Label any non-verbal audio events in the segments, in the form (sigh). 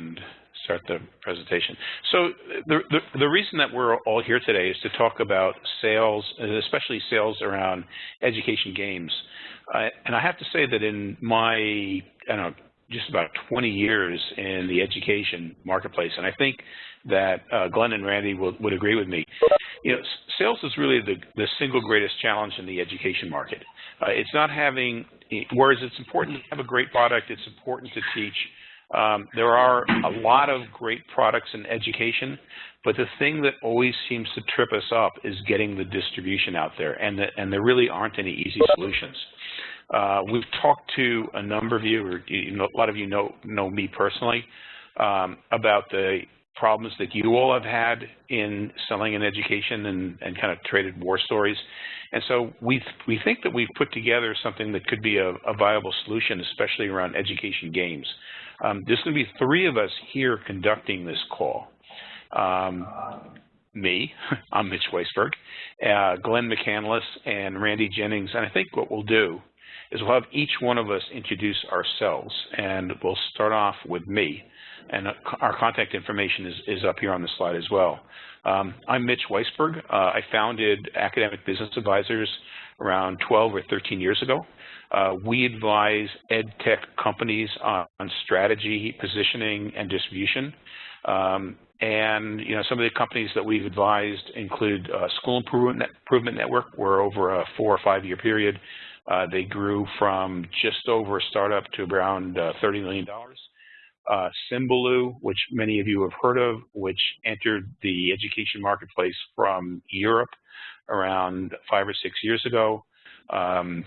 and start the presentation. So the, the, the, reason that we're all here today is to talk about sales, especially sales around education games. Uh, and I have to say that in my, I don't know, just about 20 years in the education marketplace, and I think that uh, Glenn and Randy will, would agree with me. You know, sales is really the, the single greatest challenge in the education market. Uh, it's not having, whereas it's important to have a great product, it's important to teach um, there are a lot of great products in education, but the thing that always seems to trip us up is getting the distribution out there, and, the, and there really aren't any easy solutions. Uh, we've talked to a number of you, or you know, a lot of you know, know me personally, um, about the problems that you all have had in selling in education and, and kind of traded war stories. And so we we think that we've put together something that could be a, a viable solution, especially around education games. Um, there's going to be three of us here conducting this call. Um, me, (laughs) I'm Mitch Weisberg, uh, Glenn McCandless, and Randy Jennings. And I think what we'll do is we'll have each one of us introduce ourselves. And we'll start off with me. And uh, our contact information is, is up here on the slide as well. Um, I'm Mitch Weisberg. Uh, I founded Academic Business Advisors around 12 or 13 years ago. Uh, we advise ed tech companies on, on strategy, positioning, and distribution. Um, and you know, some of the companies that we've advised include uh, School Improvement, Improvement Network, where over a four or five year period, uh, they grew from just over a startup to around uh, $30 million. Uh, Symbaloo, which many of you have heard of, which entered the education marketplace from Europe around five or six years ago. Um,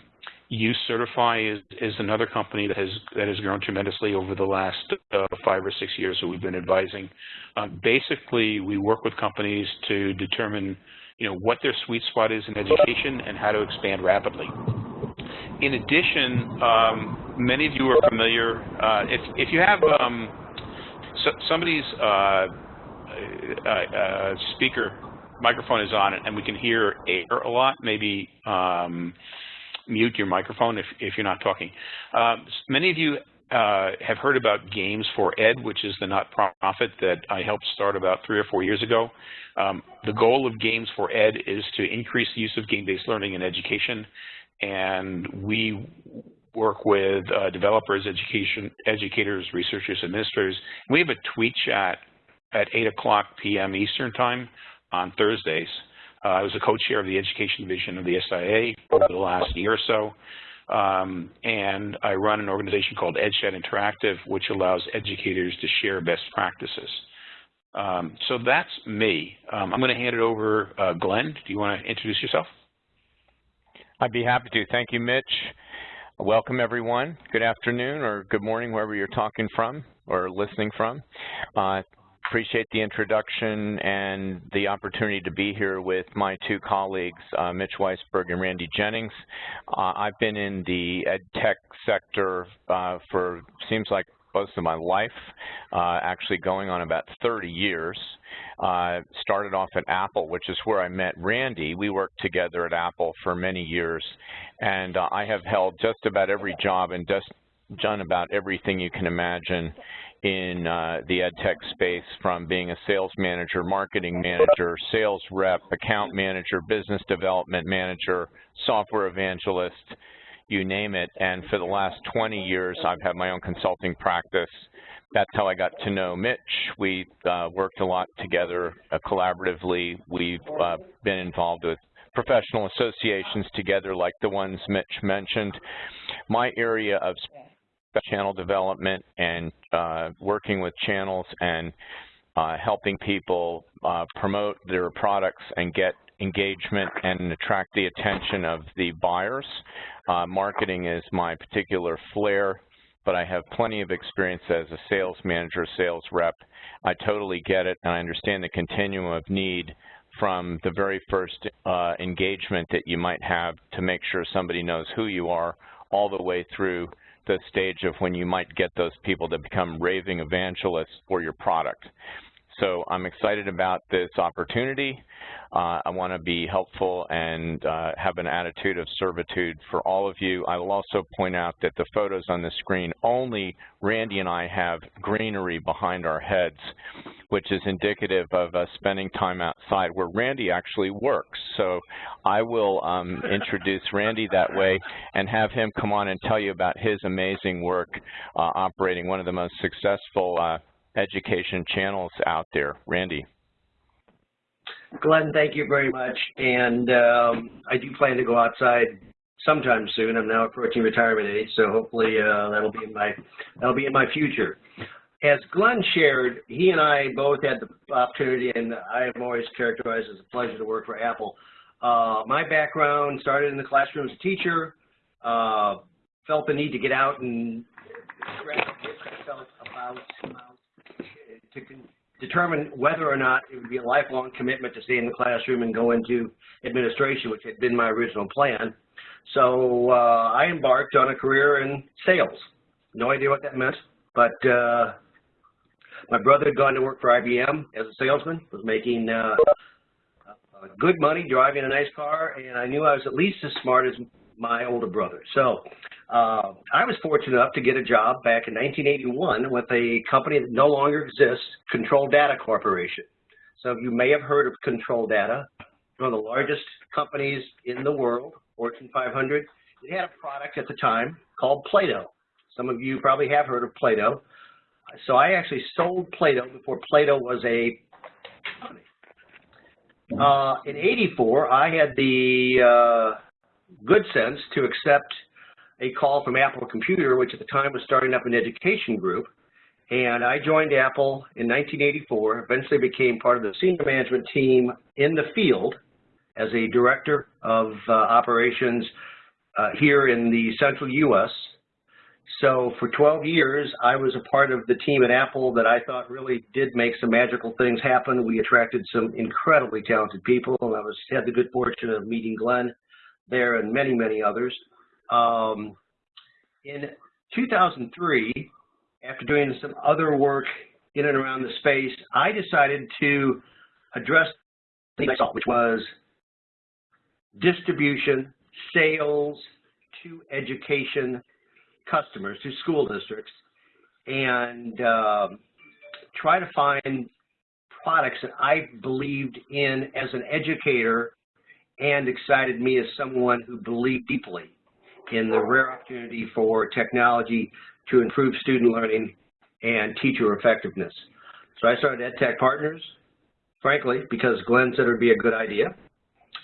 UCertify is, is another company that has that has grown tremendously over the last uh, five or six years that we've been advising. Um, basically, we work with companies to determine, you know, what their sweet spot is in education and how to expand rapidly. In addition, um, many of you are familiar. Uh, if if you have um, so, somebody's uh, uh, uh speaker microphone is on it and we can hear air a lot, maybe um, mute your microphone if, if you're not talking. Uh, many of you uh, have heard about Games for Ed, which is the not-profit that I helped start about three or four years ago. Um, the goal of Games for Ed is to increase the use of game-based learning in education, and we work with uh, developers, education, educators, researchers, administrators. We have a tweet chat at 8 o'clock p.m. Eastern Time on Thursdays. Uh, I was a co-chair of the education division of the SIA over the last year or so. Um, and I run an organization called EdChat Interactive, which allows educators to share best practices. Um, so that's me. Um, I'm going to hand it over. Uh, Glenn, do you want to introduce yourself? I'd be happy to. Thank you, Mitch. Welcome, everyone. Good afternoon or good morning, wherever you're talking from or listening from. Uh, appreciate the introduction and the opportunity to be here with my two colleagues, uh, Mitch Weisberg and Randy Jennings. Uh, I've been in the ed tech sector uh, for seems like most of my life, uh, actually going on about 30 years. Uh, started off at Apple, which is where I met Randy. We worked together at Apple for many years, and uh, I have held just about every job and just done about everything you can imagine in uh, the ed tech space from being a sales manager, marketing manager, sales rep, account manager, business development manager, software evangelist, you name it. And for the last 20 years, I've had my own consulting practice. That's how I got to know Mitch. We uh, worked a lot together uh, collaboratively. We've uh, been involved with professional associations together like the ones Mitch mentioned. My area of channel development and uh, working with channels and uh, helping people uh, promote their products and get engagement and attract the attention of the buyers. Uh, marketing is my particular flair, but I have plenty of experience as a sales manager, sales rep. I totally get it, and I understand the continuum of need from the very first uh, engagement that you might have to make sure somebody knows who you are all the way through the stage of when you might get those people to become raving evangelists for your product. So I'm excited about this opportunity. Uh, I want to be helpful and uh, have an attitude of servitude for all of you. I will also point out that the photos on the screen, only Randy and I have greenery behind our heads, which is indicative of us spending time outside where Randy actually works. So I will um, introduce Randy that way and have him come on and tell you about his amazing work uh, operating one of the most successful uh, education channels out there. Randy. Glenn, thank you very much. And um, I do plan to go outside sometime soon. I'm now approaching retirement age, so hopefully uh, that'll be in my that'll be in my future. As Glenn shared, he and I both had the opportunity, and I have always characterized as a pleasure to work for Apple. Uh, my background started in the classroom as a teacher, uh, felt the need to get out and felt about, to determine whether or not it would be a lifelong commitment to stay in the classroom and go into administration, which had been my original plan. So uh, I embarked on a career in sales. No idea what that meant, but uh, my brother had gone to work for IBM as a salesman, was making uh, good money, driving a nice car, and I knew I was at least as smart as my older brother. So uh, I was fortunate enough to get a job back in 1981 with a company that no longer exists, Control Data Corporation. So you may have heard of Control Data, one of the largest companies in the world, Fortune 500. It had a product at the time called Plato. Some of you probably have heard of Plato. So I actually sold Plato before Plato was a company. Uh, in 84, I had the uh, good sense to accept a call from Apple Computer, which at the time was starting up an education group. And I joined Apple in 1984, eventually became part of the senior management team in the field as a director of uh, operations uh, here in the central U.S. So for 12 years, I was a part of the team at Apple that I thought really did make some magical things happen. We attracted some incredibly talented people, and I was had the good fortune of meeting Glenn there and many, many others. Um, in 2003, after doing some other work in and around the space, I decided to address the saw, which was distribution, sales to education customers, to school districts, and um, try to find products that I believed in as an educator and excited me as someone who believed deeply in the rare opportunity for technology to improve student learning and teacher effectiveness. So I started EdTech Partners, frankly, because Glenn said it would be a good idea.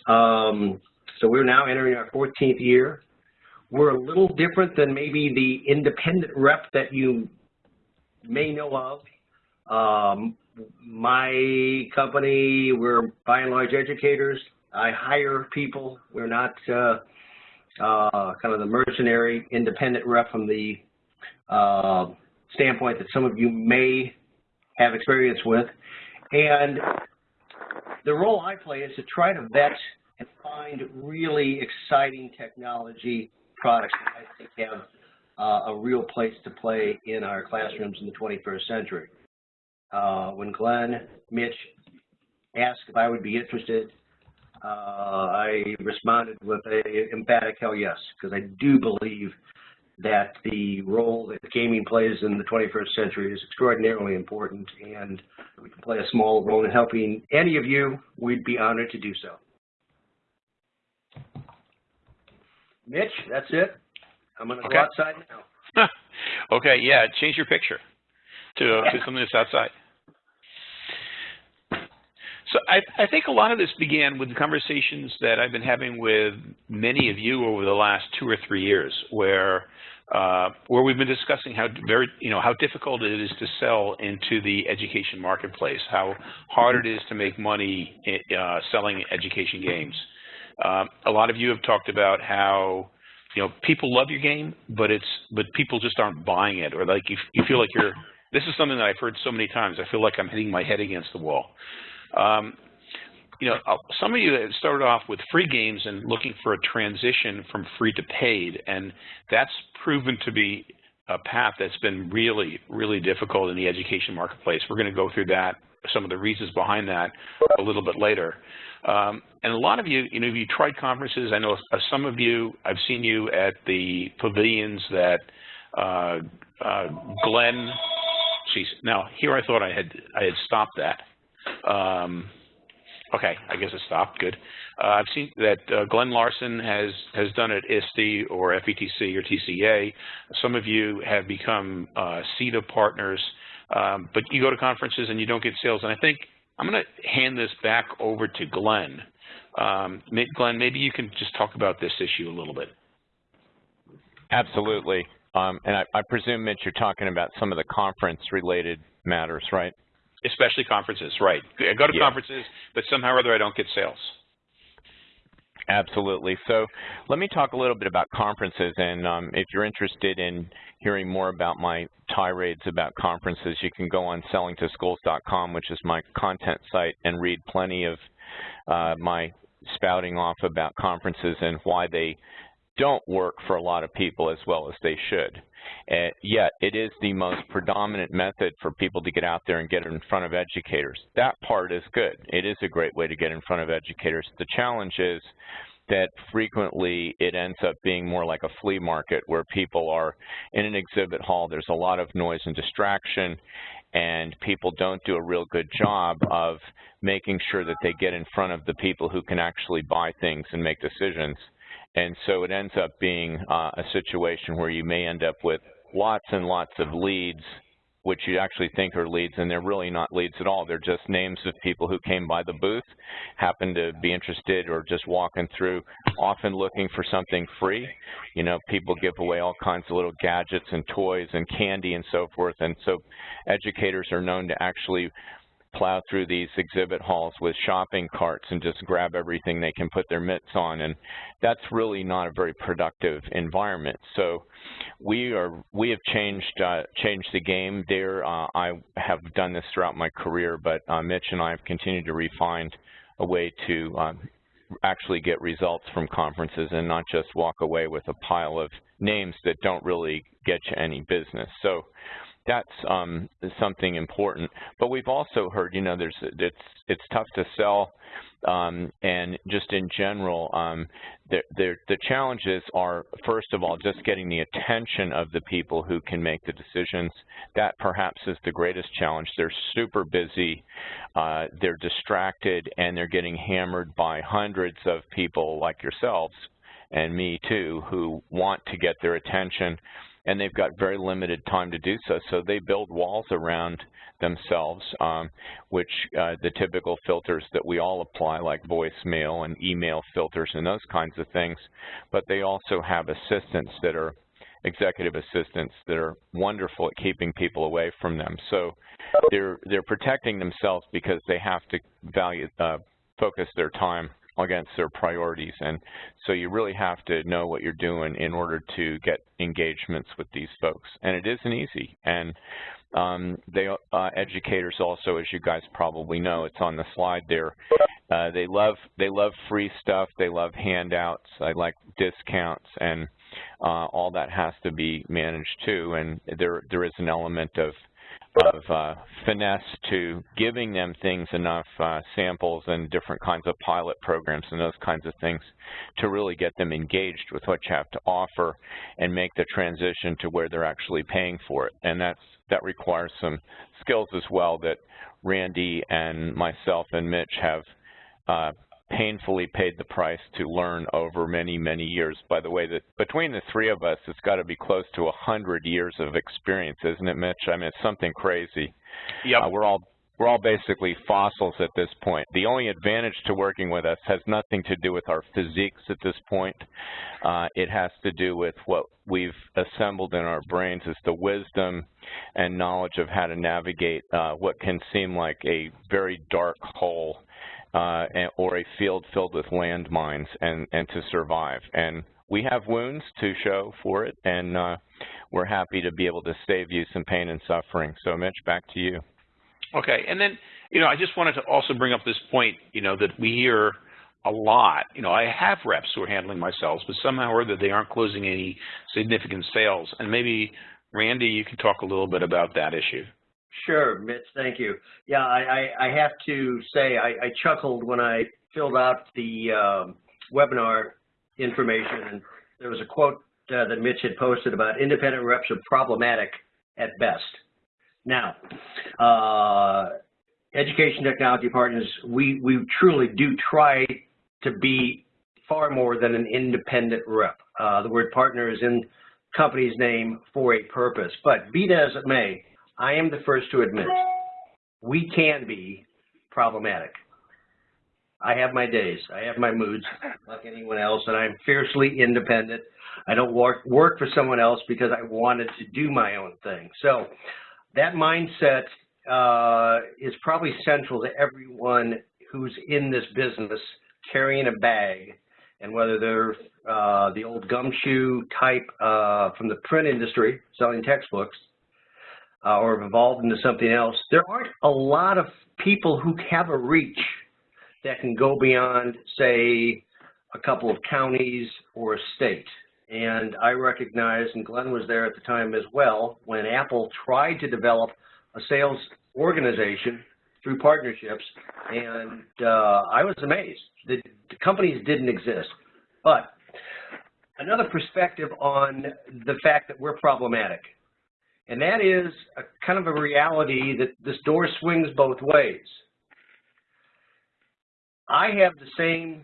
Um, so we're now entering our 14th year. We're a little different than maybe the independent rep that you may know of. Um, my company, we're by and large educators. I hire people. We're not uh, uh, kind of the mercenary independent rep from the uh, standpoint that some of you may have experience with. And the role I play is to try to vet and find really exciting technology products that I think have uh, a real place to play in our classrooms in the 21st century. Uh, when Glenn, Mitch asked if I would be interested uh, I responded with a emphatic hell yes, because I do believe that the role that gaming plays in the 21st century is extraordinarily important, and we can play a small role in helping any of you, we'd be honored to do so. Mitch, that's it. I'm going to okay. go outside now. (laughs) okay, yeah, change your picture to, uh, to something that's outside. So I, I, think a lot of this began with the conversations that I've been having with many of you over the last two or three years, where uh, where we've been discussing how very you know how difficult it is to sell into the education marketplace, how hard it is to make money uh, selling education games. Um, a lot of you have talked about how you know people love your game, but it's but people just aren't buying it, or like you, you feel like you're. This is something that I've heard so many times. I feel like I'm hitting my head against the wall. Um, you know, uh, some of you started off with free games and looking for a transition from free to paid, and that's proven to be a path that's been really, really difficult in the education marketplace. We're going to go through that some of the reasons behind that a little bit later. Um, and a lot of you, you know, you tried conferences. I know uh, some of you, I've seen you at the pavilions that uh, uh, Glenn, geez, now here I thought I had, I had stopped that. Um, okay, I guess it stopped, good. Uh, I've seen that uh, Glenn Larson has, has done it ISTE or FETC or TCA. Some of you have become uh, CETA partners, um, but you go to conferences and you don't get sales. And I think I'm going to hand this back over to Glenn. Um, Glenn, maybe you can just talk about this issue a little bit. Absolutely. Um, and I, I, presume, Mitch, you're talking about some of the conference-related matters, right? Especially conferences, right. I go to yeah. conferences, but somehow or other I don't get sales. Absolutely. So let me talk a little bit about conferences, and um, if you're interested in hearing more about my tirades about conferences, you can go on sellingtoschools.com, which is my content site, and read plenty of uh, my spouting off about conferences and why they don't work for a lot of people as well as they should. Uh, yet, it is the most predominant method for people to get out there and get in front of educators. That part is good. It is a great way to get in front of educators. The challenge is that frequently it ends up being more like a flea market where people are in an exhibit hall, there's a lot of noise and distraction, and people don't do a real good job of making sure that they get in front of the people who can actually buy things and make decisions. And so it ends up being uh, a situation where you may end up with lots and lots of leads, which you actually think are leads, and they're really not leads at all. They're just names of people who came by the booth, happen to be interested or just walking through, often looking for something free. You know, people give away all kinds of little gadgets and toys and candy and so forth, and so educators are known to actually plow through these exhibit halls with shopping carts and just grab everything they can put their mitts on and that's really not a very productive environment. So we are we have changed uh, changed the game there. Uh, I have done this throughout my career but uh, Mitch and I have continued to refine a way to um, actually get results from conferences and not just walk away with a pile of names that don't really get you any business. So that's um, something important. But we've also heard, you know, there's it's it's tough to sell, um, and just in general, um, the, the, the challenges are first of all just getting the attention of the people who can make the decisions. That perhaps is the greatest challenge. They're super busy, uh, they're distracted, and they're getting hammered by hundreds of people like yourselves and me too, who want to get their attention and they've got very limited time to do so. So they build walls around themselves, um, which uh, the typical filters that we all apply, like voicemail and email filters and those kinds of things. But they also have assistants that are executive assistants that are wonderful at keeping people away from them. So they're they're protecting themselves because they have to value uh, focus their time against their priorities. And so you really have to know what you're doing in order to get engagements with these folks. And it isn't easy. And um, they uh, educators also, as you guys probably know, it's on the slide there. Uh, they love they love free stuff. They love handouts. I like discounts, and uh, all that has to be managed too. And there there is an element of of uh, finesse to giving them things enough uh, samples and different kinds of pilot programs and those kinds of things to really get them engaged with what you have to offer and make the transition to where they're actually paying for it. And that's that requires some skills as well that Randy and myself and Mitch have uh, painfully paid the price to learn over many, many years. By the way, that between the three of us, it's got to be close to 100 years of experience, isn't it, Mitch? I mean, it's something crazy. Yep. Uh, we're all we're all basically fossils at this point. The only advantage to working with us has nothing to do with our physiques at this point. Uh, it has to do with what we've assembled in our brains is the wisdom and knowledge of how to navigate uh, what can seem like a very dark hole uh, or a field filled with landmines and, and to survive. And we have wounds to show for it, and uh, we're happy to be able to save you some pain and suffering. So, Mitch, back to you. Okay, and then, you know, I just wanted to also bring up this point, you know, that we hear a lot. You know, I have reps who are handling my sales, but somehow or other they aren't closing any significant sales. And maybe, Randy, you can talk a little bit about that issue. Sure, Mitch, thank you. Yeah, I, I, I have to say I, I, chuckled when I filled out the um, webinar information, and there was a quote uh, that Mitch had posted about independent reps are problematic at best. Now, uh, Education Technology Partners, we, we truly do try to be far more than an independent rep. Uh, the word partner is in company's name for a purpose. But be that as it may, I am the first to admit we can be problematic. I have my days. I have my moods like anyone else, and I'm fiercely independent. I don't work, work for someone else because I wanted to do my own thing. So that mindset uh, is probably central to everyone who's in this business carrying a bag and whether they're uh, the old gumshoe type uh, from the print industry selling textbooks or have evolved into something else, there aren't a lot of people who have a reach that can go beyond, say, a couple of counties or a state. And I recognize, and Glenn was there at the time as well, when Apple tried to develop a sales organization through partnerships, and uh, I was amazed. The, the companies didn't exist. But another perspective on the fact that we're problematic, and that is a kind of a reality that this door swings both ways. I have the same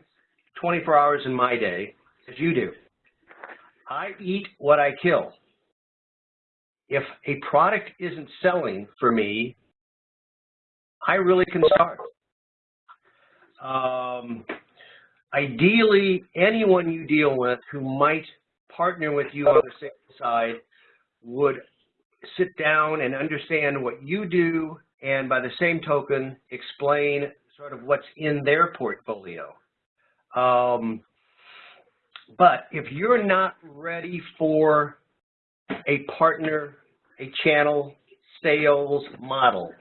24 hours in my day as you do. I eat what I kill. If a product isn't selling for me, I really can start. Um, ideally, anyone you deal with who might partner with you on the sales side would sit down and understand what you do and by the same token explain sort of what's in their portfolio. Um, but if you're not ready for a partner, a channel, sales model,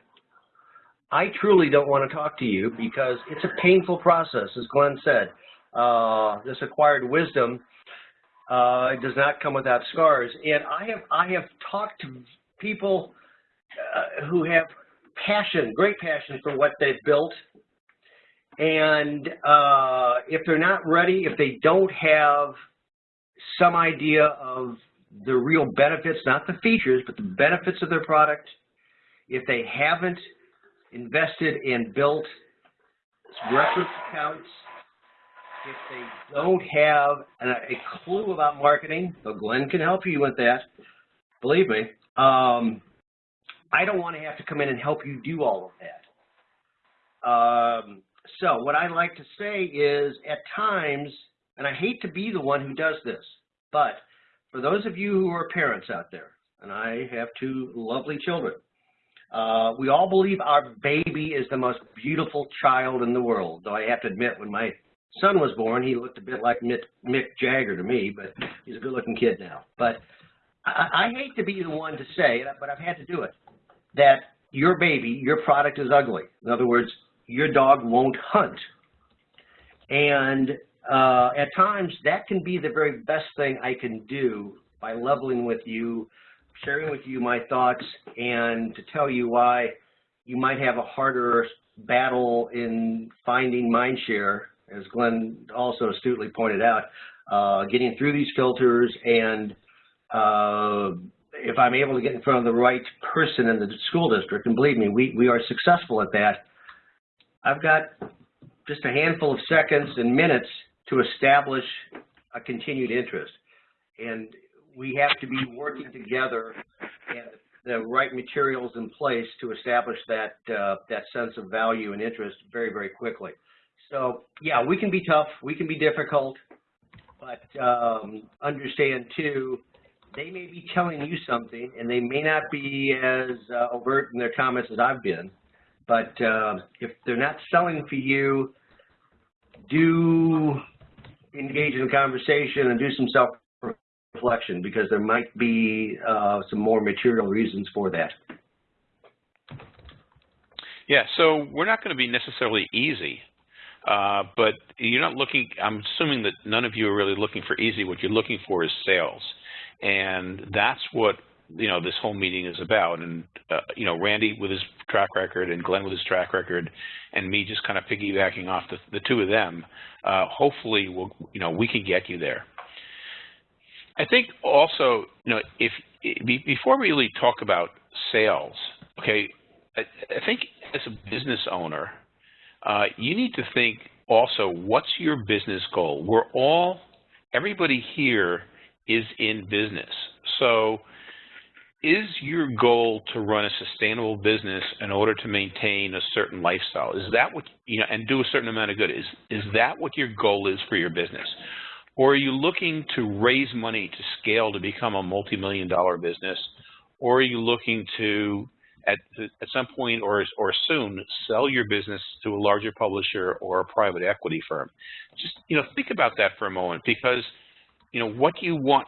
I truly don't want to talk to you because it's a painful process, as Glenn said. Uh, this acquired wisdom uh, does not come without scars. And I have I have talked to people uh, who have passion, great passion for what they've built. And uh, if they're not ready, if they don't have some idea of the real benefits, not the features, but the benefits of their product, if they haven't invested and built reference accounts, if they don't have a clue about marketing, so Glenn can help you with that, believe me, um, I don't want to have to come in and help you do all of that. Um, so what I like to say is at times, and I hate to be the one who does this, but for those of you who are parents out there, and I have two lovely children, uh, we all believe our baby is the most beautiful child in the world, though I have to admit, when my son was born, he looked a bit like Mick, Mick Jagger to me, but he's a good-looking kid now. But I, I hate to be the one to say, but I've had to do it, that your baby, your product is ugly. In other words, your dog won't hunt. And uh, at times, that can be the very best thing I can do by leveling with you, sharing with you my thoughts and to tell you why you might have a harder battle in finding mindshare, as Glenn also astutely pointed out, uh, getting through these filters and uh, if I'm able to get in front of the right person in the school district, and believe me, we, we are successful at that, I've got just a handful of seconds and minutes to establish a continued interest. And we have to be working together and the right materials in place to establish that uh, that sense of value and interest very, very quickly. So yeah, we can be tough, we can be difficult, but um, understand too, they may be telling you something and they may not be as uh, overt in their comments as I've been, but uh, if they're not selling for you, do engage in a conversation and do some self reflection because there might be uh, some more material reasons for that. Yeah, so we're not going to be necessarily easy, uh, but you're not looking, I'm assuming that none of you are really looking for easy. What you're looking for is sales. And that's what you know this whole meeting is about. And uh, you know, Randy with his track record and Glenn with his track record, and me just kind of piggybacking off the, the two of them. Uh, hopefully, we'll you know we can get you there. I think also, you know, if before we really talk about sales, okay, I, I think as a business owner, uh, you need to think also what's your business goal. We're all, everybody here is in business. So is your goal to run a sustainable business in order to maintain a certain lifestyle? Is that what, you know, and do a certain amount of good? Is, is that what your goal is for your business? Or are you looking to raise money to scale to become a multi-million dollar business? Or are you looking to, at, at some point or, or soon, sell your business to a larger publisher or a private equity firm? Just, you know, think about that for a moment because, you know, what you want,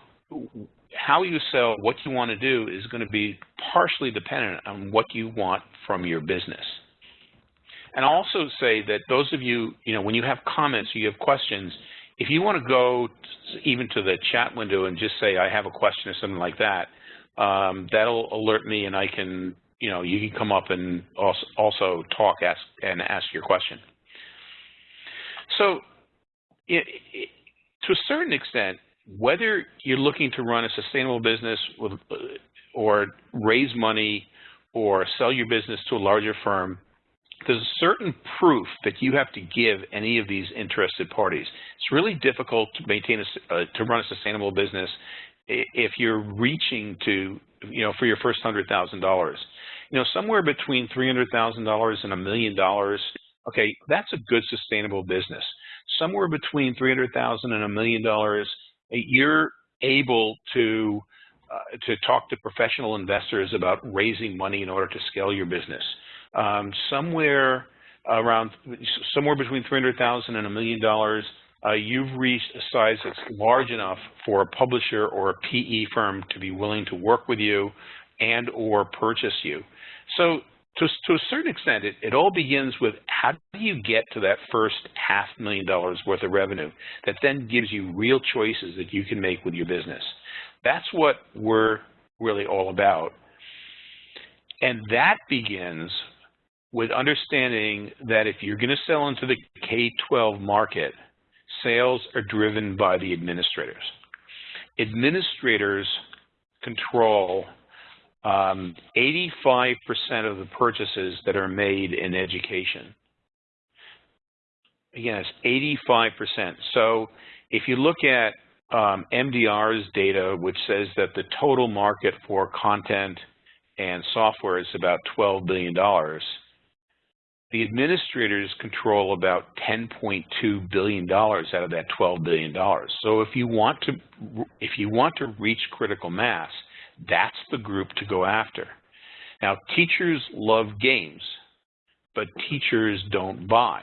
how you sell, what you want to do is going to be partially dependent on what you want from your business. And also say that those of you, you know, when you have comments or you have questions, if you want to go even to the chat window and just say, I have a question or something like that, um, that'll alert me and I can, you know, you can come up and also, also talk ask, and ask your question. So it, it, to a certain extent, whether you're looking to run a sustainable business with, or raise money or sell your business to a larger firm, there's a certain proof that you have to give any of these interested parties. It's really difficult to maintain a, uh, to run a sustainable business if you're reaching to, you know, for your first hundred thousand dollars. You know, somewhere between three hundred thousand dollars and a million dollars. Okay, that's a good sustainable business. Somewhere between three hundred thousand and a million dollars, you're able to uh, to talk to professional investors about raising money in order to scale your business um, somewhere around somewhere between 300,000 and a million dollars, uh, you've reached a size that's large enough for a publisher or a PE firm to be willing to work with you and or purchase you. So to, to a certain extent, it, it all begins with how do you get to that first half million dollars worth of revenue that then gives you real choices that you can make with your business. That's what we're really all about. And that begins with understanding that if you're going to sell into the K-12 market, sales are driven by the administrators. Administrators control 85% um, of the purchases that are made in education. Again, it's 85%. So if you look at um, MDR's data, which says that the total market for content and software is about $12 billion, the administrators control about $10.2 billion out of that $12 billion. So if you want to if you want to reach critical mass, that's the group to go after. Now, teachers love games, but teachers don't buy.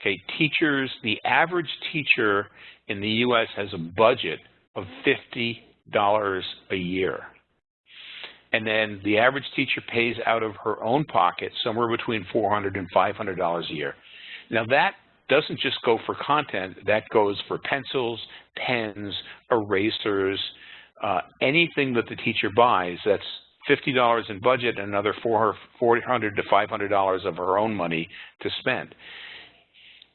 Okay, teachers, the average teacher in the U.S. has a budget of $50 a year and then the average teacher pays out of her own pocket somewhere between $400 and $500 a year. Now that doesn't just go for content, that goes for pencils, pens, erasers, uh, anything that the teacher buys that's $50 in budget and another 400 to $500 of her own money to spend.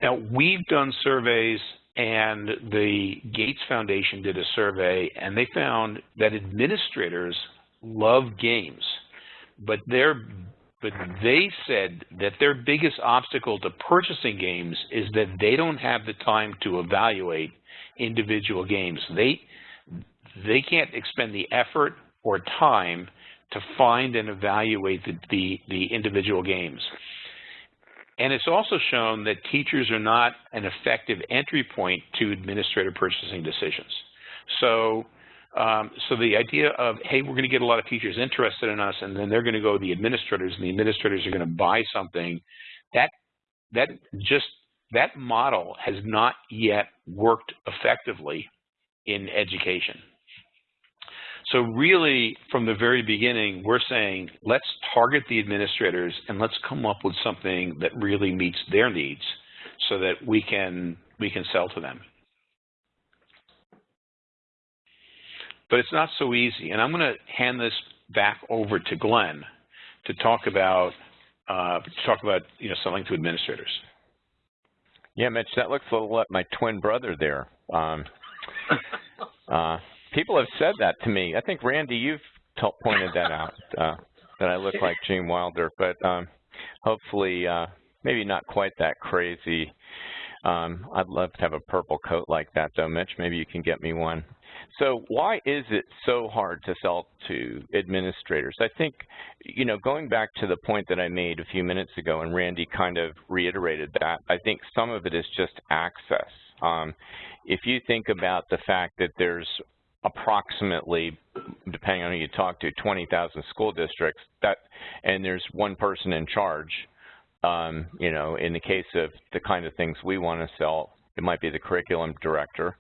Now, we've done surveys and the Gates Foundation did a survey and they found that administrators love games, but they're but they said that their biggest obstacle to purchasing games is that they don't have the time to evaluate individual games. They they can't expend the effort or time to find and evaluate the, the, the individual games. And it's also shown that teachers are not an effective entry point to administrative purchasing decisions. So um, so the idea of, hey, we're going to get a lot of teachers interested in us, and then they're going to go to the administrators, and the administrators are going to buy something, that that just that model has not yet worked effectively in education. So really, from the very beginning, we're saying, let's target the administrators and let's come up with something that really meets their needs so that we can we can sell to them. but it's not so easy. And I'm going to hand this back over to Glenn to talk about uh, to talk about you know selling to administrators. Yeah, Mitch, that looks a little like my twin brother there. Um, (laughs) uh, people have said that to me. I think Randy, you've pointed that out uh, that I look like Gene Wilder, but um, hopefully, uh, maybe not quite that crazy. Um, I'd love to have a purple coat like that, though, Mitch. Maybe you can get me one. So why is it so hard to sell to administrators? I think, you know, going back to the point that I made a few minutes ago, and Randy kind of reiterated that, I think some of it is just access. Um, if you think about the fact that there's approximately, depending on who you talk to, 20,000 school districts, that, and there's one person in charge, um, you know, in the case of the kind of things we want to sell, it might be the curriculum director,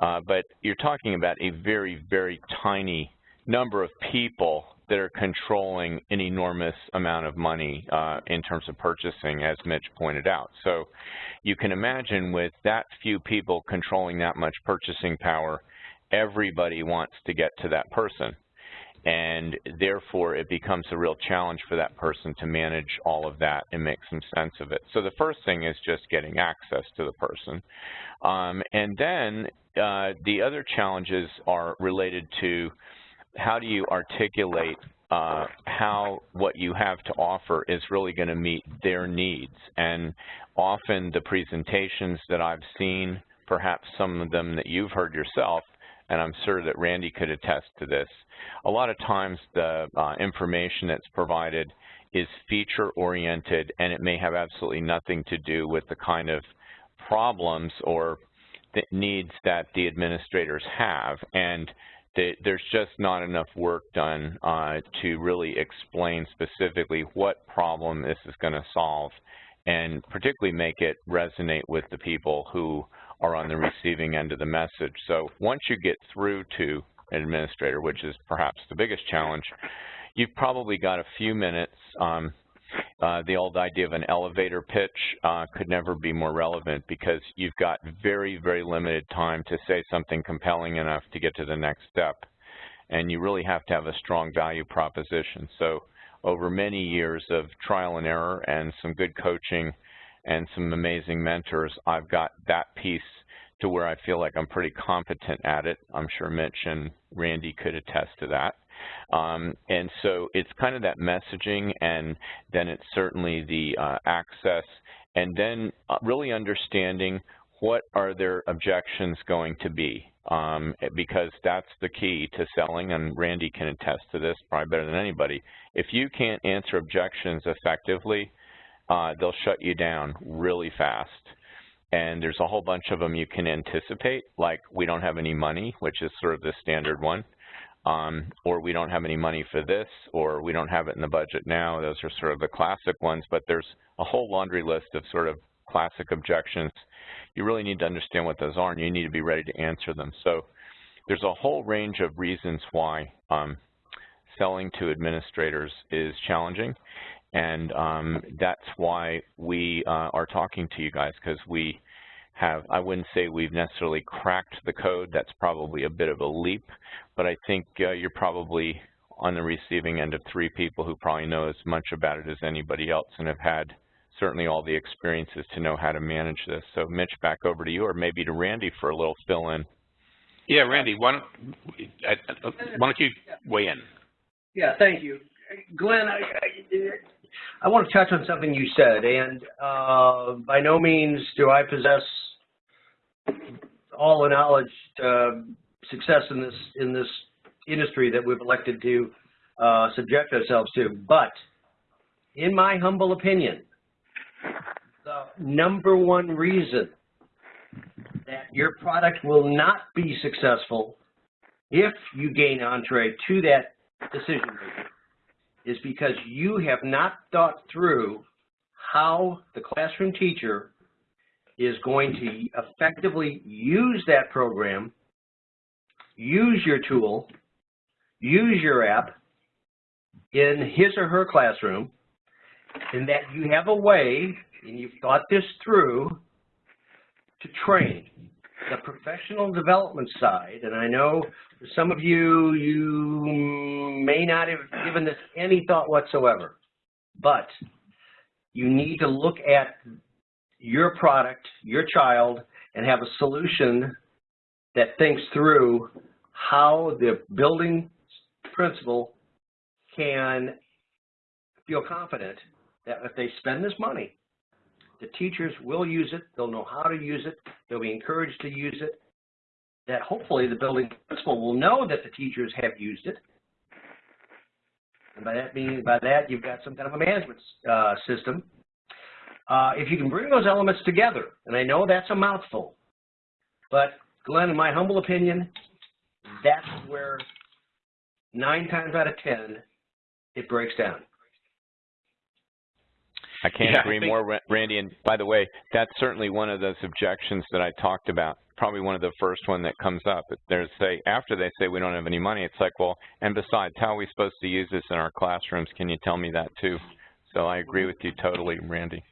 uh, but you're talking about a very, very tiny number of people that are controlling an enormous amount of money uh, in terms of purchasing, as Mitch pointed out. So you can imagine with that few people controlling that much purchasing power, everybody wants to get to that person and therefore it becomes a real challenge for that person to manage all of that and make some sense of it. So the first thing is just getting access to the person. Um, and then uh, the other challenges are related to how do you articulate uh, how what you have to offer is really going to meet their needs. And often the presentations that I've seen, perhaps some of them that you've heard yourself, and I'm sure that Randy could attest to this. A lot of times the uh, information that's provided is feature-oriented, and it may have absolutely nothing to do with the kind of problems or needs that the administrators have. And there's just not enough work done uh, to really explain specifically what problem this is going to solve and particularly make it resonate with the people who are on the receiving end of the message. So once you get through to an administrator, which is perhaps the biggest challenge, you've probably got a few minutes. Um, uh, the old idea of an elevator pitch uh, could never be more relevant because you've got very, very limited time to say something compelling enough to get to the next step. And you really have to have a strong value proposition. So over many years of trial and error and some good coaching and some amazing mentors, I've got that piece to where I feel like I'm pretty competent at it. I'm sure Mitch and Randy could attest to that. Um, and so it's kind of that messaging, and then it's certainly the uh, access, and then uh, really understanding what are their objections going to be, um, because that's the key to selling, and Randy can attest to this probably better than anybody. If you can't answer objections effectively, uh, they'll shut you down really fast. And there's a whole bunch of them you can anticipate, like we don't have any money, which is sort of the standard one, um, or we don't have any money for this, or we don't have it in the budget now. Those are sort of the classic ones, but there's a whole laundry list of sort of classic objections. You really need to understand what those are, and you need to be ready to answer them. So there's a whole range of reasons why um, selling to administrators is challenging. And um, that's why we uh, are talking to you guys, because we have, I wouldn't say we've necessarily cracked the code. That's probably a bit of a leap. But I think uh, you're probably on the receiving end of three people who probably know as much about it as anybody else and have had certainly all the experiences to know how to manage this. So Mitch, back over to you, or maybe to Randy for a little fill-in. Yeah, Randy, why don't, why don't you weigh in? Yeah, thank you. Glenn, I, I, I want to touch on something you said, and uh, by no means do I possess all the knowledge to success in this in this industry that we've elected to uh, subject ourselves to. But in my humble opinion, the number one reason that your product will not be successful if you gain entree to that decision maker is because you have not thought through how the classroom teacher is going to effectively use that program, use your tool, use your app in his or her classroom, and that you have a way, and you've thought this through, to train. The professional development side, and I know for some of you, you may not have given this any thought whatsoever, but you need to look at your product, your child, and have a solution that thinks through how the building principal can feel confident that if they spend this money, the teachers will use it, they'll know how to use it, they'll be encouraged to use it, that hopefully the building principal will know that the teachers have used it. And by that meaning, by that, you've got some kind of a management uh, system. Uh, if you can bring those elements together, and I know that's a mouthful, but Glenn, in my humble opinion, that's where nine times out of 10, it breaks down. I can't Yeah, I agree think- more, Randy. And by the way, that's certainly one of those objections that I talked about. Probably one of the first one that comes up. There's say after they say we don't have any money, it's like, well, and besides, how are we supposed to use this in our classrooms? Can you tell me that too? So I agree with you totally, Randy.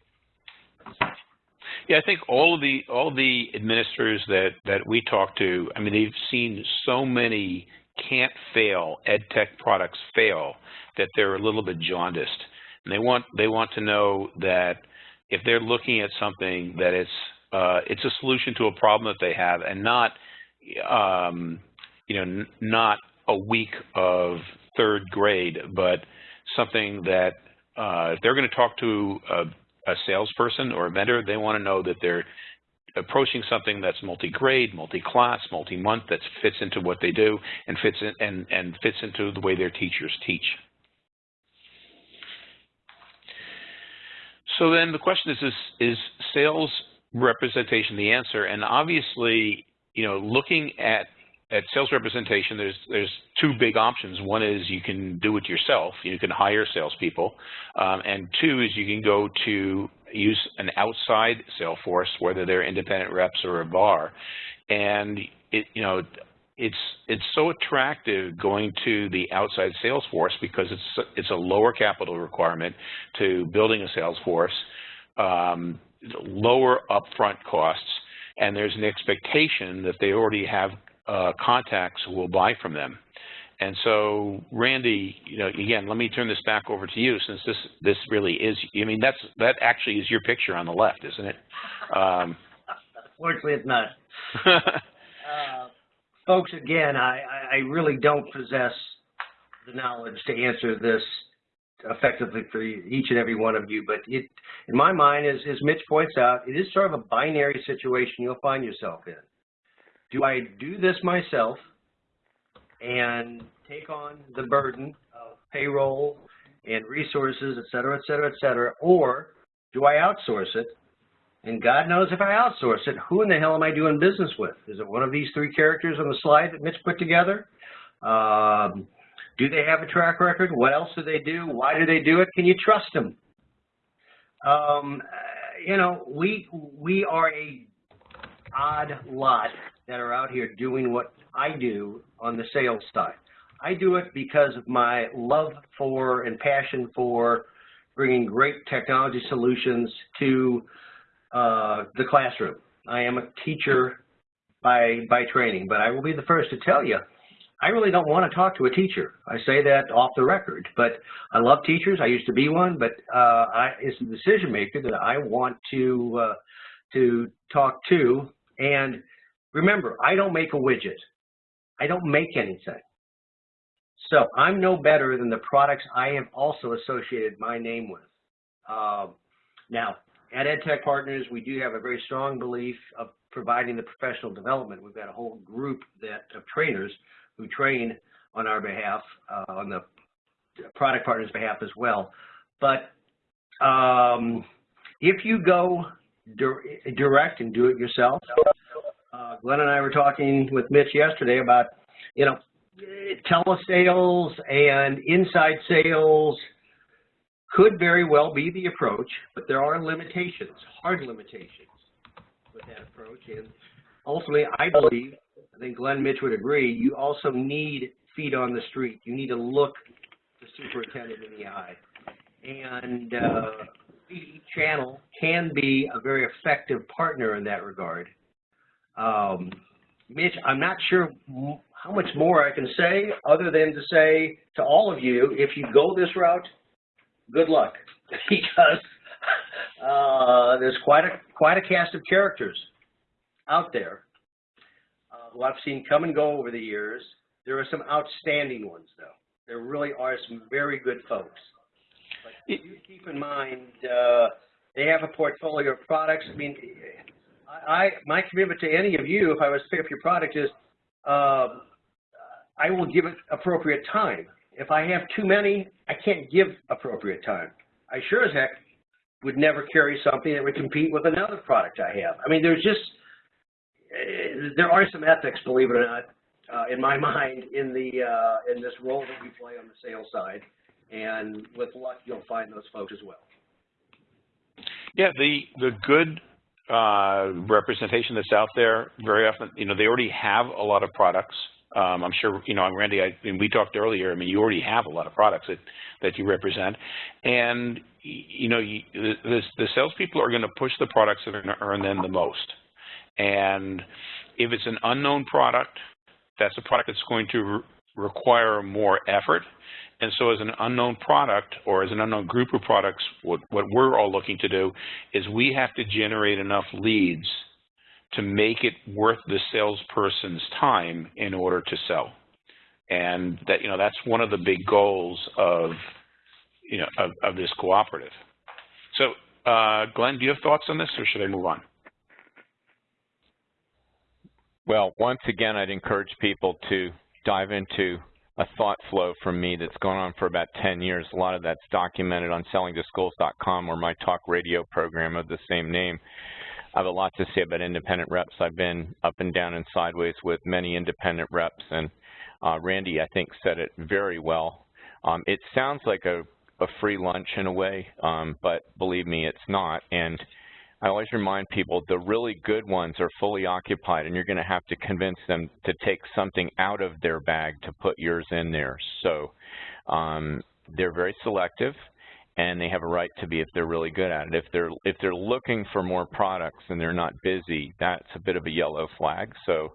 Yeah, I think all of the all the administrators that that we talk to, I mean, they've seen so many can't fail ed tech products fail that they're a little bit jaundiced, and they want they want to know that if they're looking at something that it's uh, it's a solution to a problem that they have, and not um, you know not a week of third grade, but something that uh, if they're going to talk to a a salesperson or a vendor, they want to know that they're approaching something that's multi-grade, multi-class, multi-month, that fits into what they do and fits in, and, and fits into the way their teachers teach. So then the question is, is, is sales representation the answer? And obviously, you know, looking at at sales representation, there's there's two big options. One is you can do it yourself. You can hire salespeople, um, and two is you can go to use an outside sales force, whether they're independent reps or a VAR, and it you know it's it's so attractive going to the outside sales force because it's it's a lower capital requirement to building a sales force, um, lower upfront costs, and there's an expectation that they already have uh, contacts who will buy from them. And so, Randy, you know, again, let me turn this back over to you since this this really is. I mean, that's that actually is your picture on the left, isn't it? Um, Fortunately, it's not. (laughs) Uh, folks, again, I, I- really don't possess the knowledge to answer this effectively for each and every one of you, but it, in my mind, as, as Mitch points out, it is sort of a binary situation you'll find yourself in. Do I do this myself and take on the burden of payroll and resources, et cetera, et cetera, et cetera, or do I outsource it and God knows if I outsource it, who in the hell am I doing business with? Is it one of these three characters on the slide that Mitch put together? Um, do they have a track record? What else do they do? Why do they do it? Can you trust them? Um, you know, we we are a odd lot that are out here doing what I do on the sales side. I do it because of my love for and passion for bringing great technology solutions to uh, the classroom. I am a teacher by by training, but I will be the first to tell you, I really don't want to talk to a teacher. I say that off the record, but I love teachers. I used to be one, but uh, I, it's the decision maker that I want to uh, to talk to. And remember, I don't make a widget. I don't make anything. So I'm no better than the products I have also associated my name with. Uh, now, at EdTech Partners, we do have a very strong belief of providing the professional development. We've got a whole group that of trainers who train on our behalf, uh, on the product partners' behalf as well. But um, if you go dir direct and do it yourself, uh, Glenn and I were talking with Mitch yesterday about, you know, telesales and inside sales could very well be the approach, but there are limitations, hard limitations with that approach. And ultimately, I believe, I think Glenn Mitch would agree, you also need feet on the street. You need to look the superintendent in the eye. And uh, Channel can be a very effective partner in that regard. Um, Mitch, I'm not sure how much more I can say other than to say to all of you, if you go this route, good luck (laughs) because uh, there's quite a quite a cast of characters out there uh, who I've seen come and go over the years. There are some outstanding ones, though. There really are some very good folks. But you keep in mind, uh, they have a portfolio of products. I mean, I, my commitment to any of you, if I was to pick up your product, is uh, I will give it appropriate time. If I have too many, I can't give appropriate time. I sure as heck would never carry something that would compete with another product I have. I mean, there's just, uh, there are some ethics, believe it or not, uh, in my (laughs) mind, in the uh, in this role that we play on the sales side. And with luck, you'll find those folks as well. Yeah, the the good uh, representation that's out there very often, you know, they already have a lot of products. Um, I'm sure, you know, Randy, I, and we talked earlier, I mean, you already have a lot of products that, that you represent. And, you know, you, the, the salespeople are going to push the products that are going to earn them the most. And if it's an unknown product, that's a product that's going to re require more effort. And so as an unknown product or as an unknown group of products, what, what we're all looking to do is we have to generate enough leads to make it worth the salesperson's time in order to sell. And that, you know, that's one of the big goals of, you know, of, of this cooperative. So, uh, Glenn, do you have thoughts on this or should I move on? Well, once again, I'd encourage people to dive into a thought flow from me that's gone on for about 10 years. A lot of that's documented on sellingtoschools.com or my talk radio program of the same name. I have a lot to say about independent reps. I've been up and down and sideways with many independent reps, and uh, Randy, I think, said it very well. Um, it sounds like a, a, free lunch in a way, um, but believe me, it's not. And I always remind people the really good ones are fully occupied, and you're going to have to convince them to take something out of their bag to put yours in there. So um, they're very selective and they have a right to be if they're really good at it. If they're if they're looking for more products and they're not busy, that's a bit of a yellow flag. So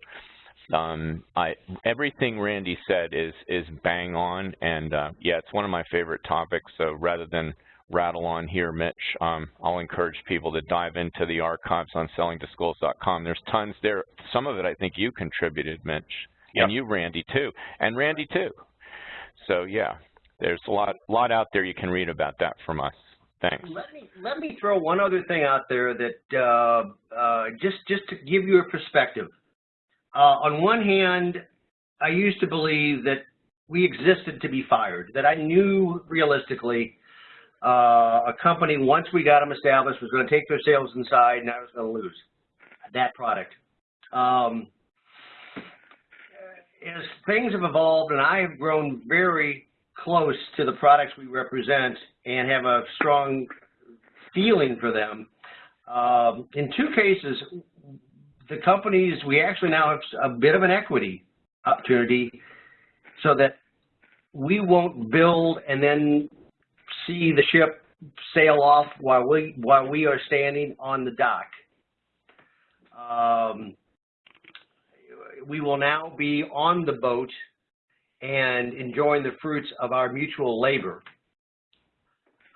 um, I, everything Randy said is is bang on, and uh, yeah, it's one of my favorite topics. So rather than rattle on here, Mitch, um, I'll encourage people to dive into the archives on sellingtoschools.com. There's tons there. Some of it I think you contributed, Mitch, yep. and you, Randy, too, and Randy too. So yeah, there's a lot, lot out there you can read about that from us. Thanks. Let me let me throw one other thing out there that uh, uh, just just to give you a perspective. Uh, on one hand, I used to believe that we existed to be fired. That I knew realistically uh, a company once we got them established was going to take their sales inside, and I was going to lose that product. Um, as things have evolved, and I have grown very close to the products we represent and have a strong feeling for them. Um, in two cases, the companies, we actually now have a bit of an equity opportunity so that we won't build and then see the ship sail off while we while we are standing on the dock. Um, we will now be on the boat and enjoying the fruits of our mutual labor.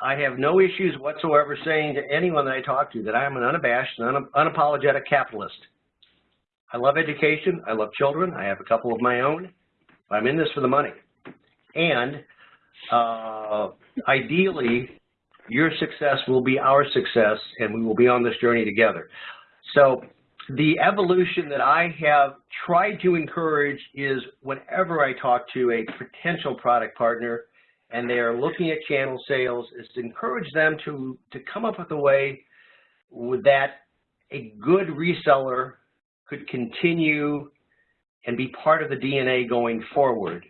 I have no issues whatsoever saying to anyone that I talk to that I am an unabashed and un unapologetic capitalist. I love education. I love children. I have a couple of my own. I'm in this for the money. And uh, ideally, your success will be our success, and we will be on this journey together. So the evolution that I have tried to encourage is whenever I talk to a potential product partner and they are looking at channel sales is to encourage them to, to come up with a way that a good reseller could continue and be part of the DNA going forward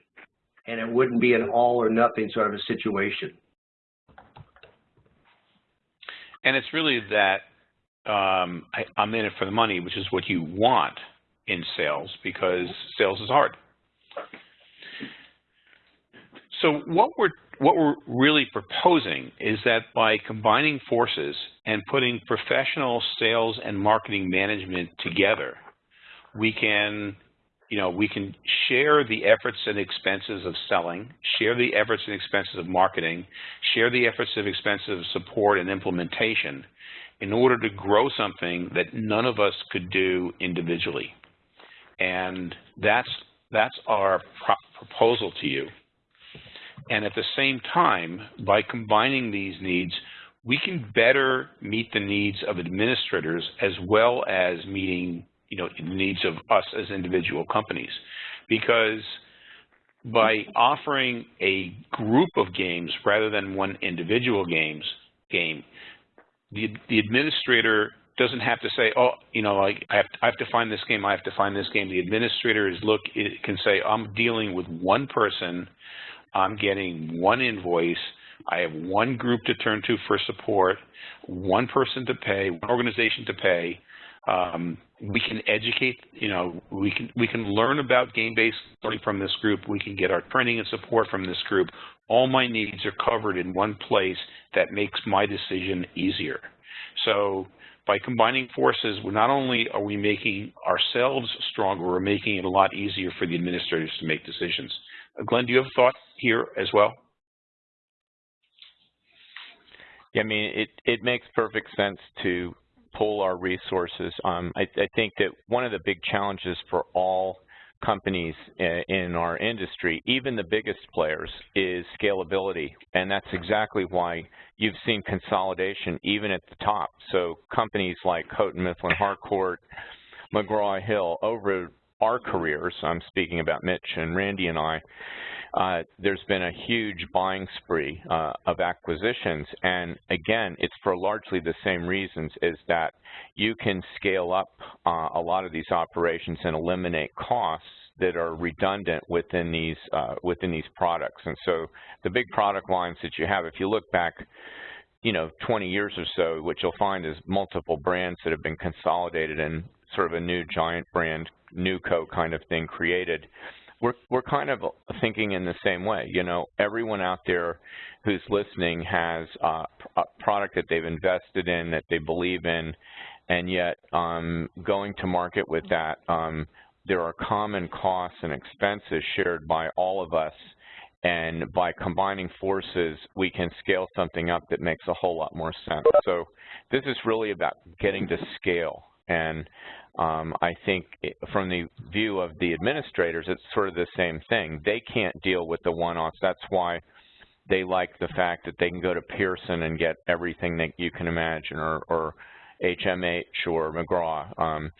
and it wouldn't be an all or nothing sort of a situation. And it's really that um, I, I'm in it for the money, which is what you want in sales because sales is hard. So what we're what we're really proposing is that by combining forces and putting professional sales and marketing management together, we can, you know, we can share the efforts and expenses of selling, share the efforts and expenses of marketing, share the efforts and expenses of support and implementation in order to grow something that none of us could do individually. And that's, that's our pro proposal to you. And at the same time, by combining these needs, we can better meet the needs of administrators as well as meeting you know, the needs of us as individual companies. Because by offering a group of games rather than one individual games game, the, the administrator doesn't have to say, oh, you know, like I have, to, I have to find this game, I have to find this game. The administrator is look it can say, I'm dealing with one person, I'm getting one invoice, I have one group to turn to for support, one person to pay, one organization to pay. Um, we can educate, you know, we can we can learn about game-based learning from this group. We can get our training and support from this group. All my needs are covered in one place that makes my decision easier. So by combining forces, not only are we making ourselves stronger, we're making it a lot easier for the administrators to make decisions. Uh, Glenn, do you have a thought here as well? Yeah, I mean, it, it makes perfect sense to pull our resources. Um, I, I, think that one of the big challenges for all companies in our industry, even the biggest players, is scalability. And that's exactly why you've seen consolidation even at the top. So companies like Houghton Mifflin Harcourt, McGraw-Hill, over our careers, I'm speaking about Mitch and Randy and I, uh, there's been a huge buying spree uh, of acquisitions. And again, it's for largely the same reasons, is that you can scale up uh, a lot of these operations and eliminate costs that are redundant within these uh, within these products. And so the big product lines that you have, if you look back, you know, 20 years or so, what you'll find is multiple brands that have been consolidated and sort of a new giant brand, NewCo kind of thing created we're we're kind of thinking in the same way. You know, everyone out there who's listening has uh, a product that they've invested in, that they believe in, and yet um, going to market with that, um, there are common costs and expenses shared by all of us. And by combining forces, we can scale something up that makes a whole lot more sense. So this is really about getting to scale. And um, I think from the view of the administrators, it's sort of the same thing. They can't deal with the one-offs. That's why they like the fact that they can go to Pearson and get everything that you can imagine, or, or HMH or McGraw, um,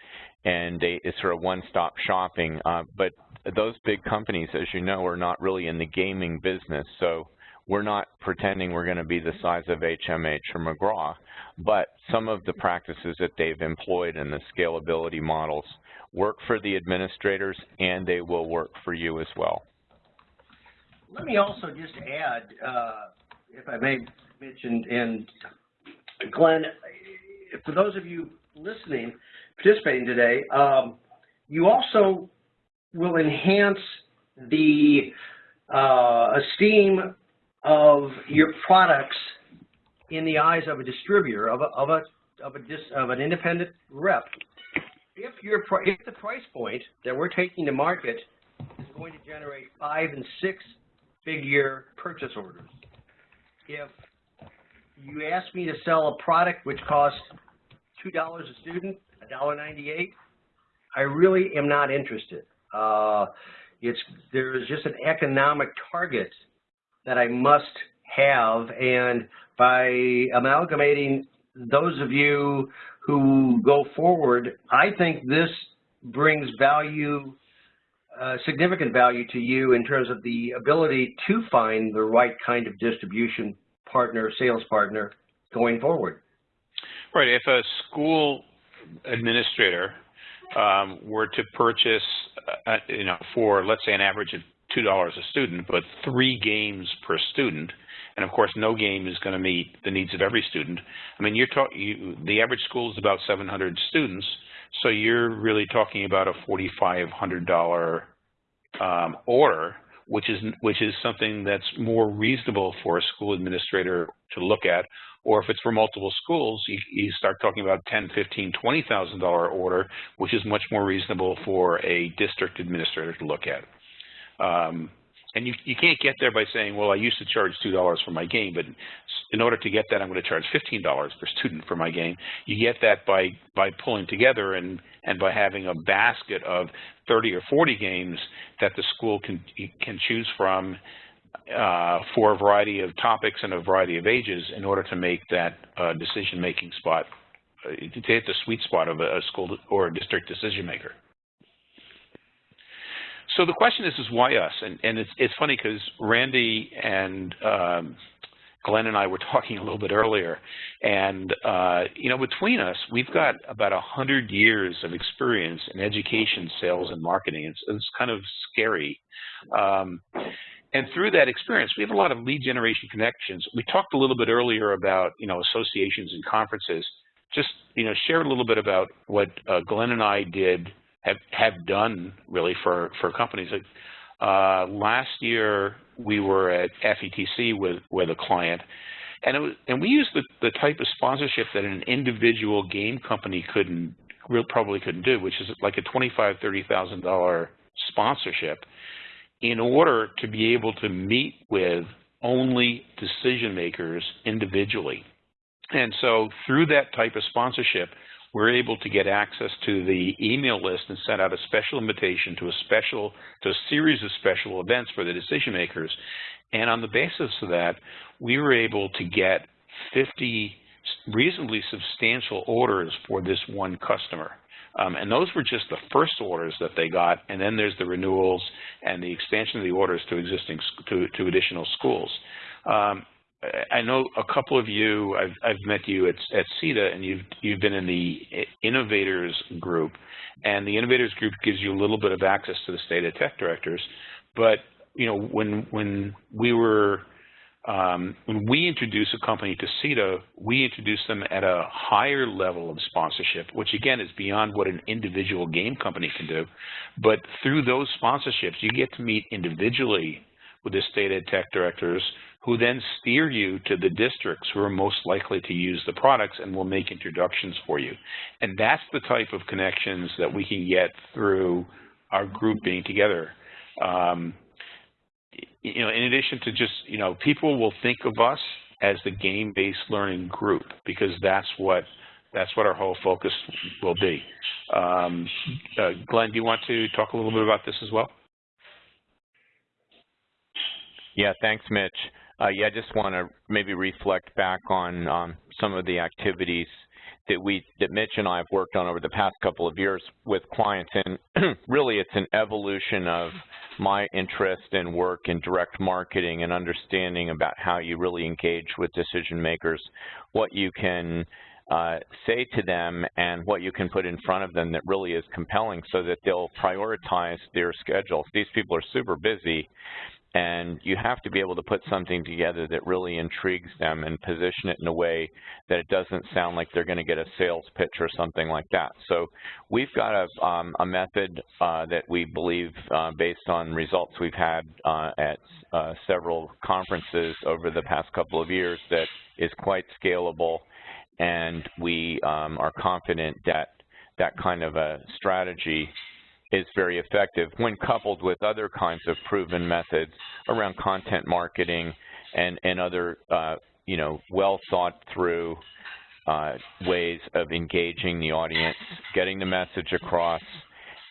and they, it's sort of one-stop shopping. Uh, but those big companies, as you know, are not really in the gaming business, so we're not pretending we're going to be the size of HMH or McGraw, but some of the practices that they've employed in the scalability models work for the administrators and they will work for you as well. Let me also just add, uh, if I may mention, and Glenn, for those of you listening, participating today, um, you also will enhance the uh, esteem of your products in the eyes of a distributor, of a, of a, of a dis, of an independent rep. If your if the price point that we're taking to market is going to generate five and six figure purchase orders, if you ask me to sell a product which costs two dollars a student, a dollar ninety-eight, I really am not interested. Uh, it's there is just an economic target that I must have. And by amalgamating those of you who go forward, I think this brings value, uh, significant value to you in terms of the ability to find the right kind of distribution partner, sales partner going forward. Right. If a school administrator um, were to purchase, uh, you know, for let's say an average of $2 a student, but three games per student. And of course, no game is going to meet the needs of every student. I mean, you're talking, you, the average school is about 700 students, so you're really talking about a $4,500 um, order which is which is something that's more reasonable for a school administrator to look at. Or if it's for multiple schools, you, you start talking about 10, 15, 20,000 dollar order, which is much more reasonable for a district administrator to look at. Um, and you, you can't get there by saying, well, I used to charge $2 for my game, but in order to get that, I'm going to charge $15 per student for my game. You get that by, by pulling together and, and by having a basket of 30 or 40 games that the school can, can choose from uh, for a variety of topics and a variety of ages in order to make that uh, decision-making spot, uh, to hit the sweet spot of a, a school or a district decision maker. So the question is, is why us? And, and it's, it's funny because Randy and um, Glenn and I were (laughs) talking a little bit earlier, and uh, you know, between us, we've got about a hundred years of experience in education, sales, and marketing. It's, it's kind of scary. Um, and through that experience, we have a lot of lead generation connections. We talked a little bit earlier about you know associations and conferences. Just you know, share a little bit about what uh, Glenn and I did have have done really for for companies. Uh, last year we were at FETC with with a client, and it was, and we used the the type of sponsorship that an individual game company couldn't real probably couldn't do, which is like a twenty five thirty thousand dollar sponsorship, in order to be able to meet with only decision makers individually. And so through that type of sponsorship, we're able to get access to the email list and send out a special invitation to a special, to a series of special events for the decision makers. And on the basis of that, we were able to get 50 reasonably substantial orders for this one customer. Um, and those were just the first orders that they got, and then there's the renewals and the expansion of the orders to existing to, to additional schools. Um, I know a couple of you, I've, I've met you at, at SETDA, and you've, you've been in the Innovators group. And the Innovators group gives you a little bit of access to the state of tech directors. But, you know, when, when we were, um, when we introduce a company to SETDA, we introduce them at a higher level of sponsorship, which again is beyond what an individual game company can do. But through those sponsorships, you get to meet individually with the state ed tech directors who then steer you to the districts who are most likely to use the products and will make introductions for you. And that's the type of connections that we can get through our group being together. Um, you know, in addition to just, you know, people will think of us as the game-based learning group because that's what that's what our whole focus will be. Um, uh, Glenn, do you want to talk a little bit about this as well? Yeah, thanks, Mitch. Uh, yeah, I just want to maybe reflect back on um, some of the activities that we that Mitch and I have worked on over the past couple of years with clients, and (clears throat) really it's an evolution of my interest and work in direct marketing and understanding about how you really engage with decision makers, what you can uh, say to them and what you can put in front of them that really is compelling so that they'll prioritize their schedules. These people are super busy and you have to be able to put something together that really intrigues them and position it in a way that it doesn't sound like they're going to get a sales pitch or something like that. So we've got a, um, a method uh, that we believe, uh, based on results we've had uh, at uh, several conferences over the past couple of years, that is quite scalable, and we um, are confident that that kind of a strategy is very effective when coupled with other kinds of proven methods around content marketing and, and other, uh, you know, well thought through uh, ways of engaging the audience, getting the message across,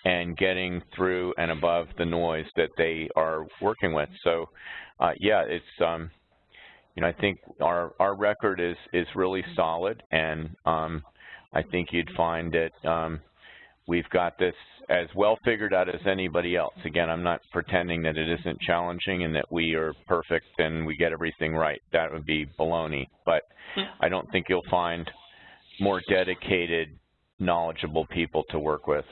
and getting through and above the noise that they are working with. So, uh, yeah, it's, um, you know, I think our, our record is, is really solid, and um, I think you'd find that um, we've got this as well figured out as anybody else. Again, I'm not pretending that it isn't challenging and that we are perfect and we get everything right. That would be baloney. But I don't think you'll find more dedicated, knowledgeable people to work with.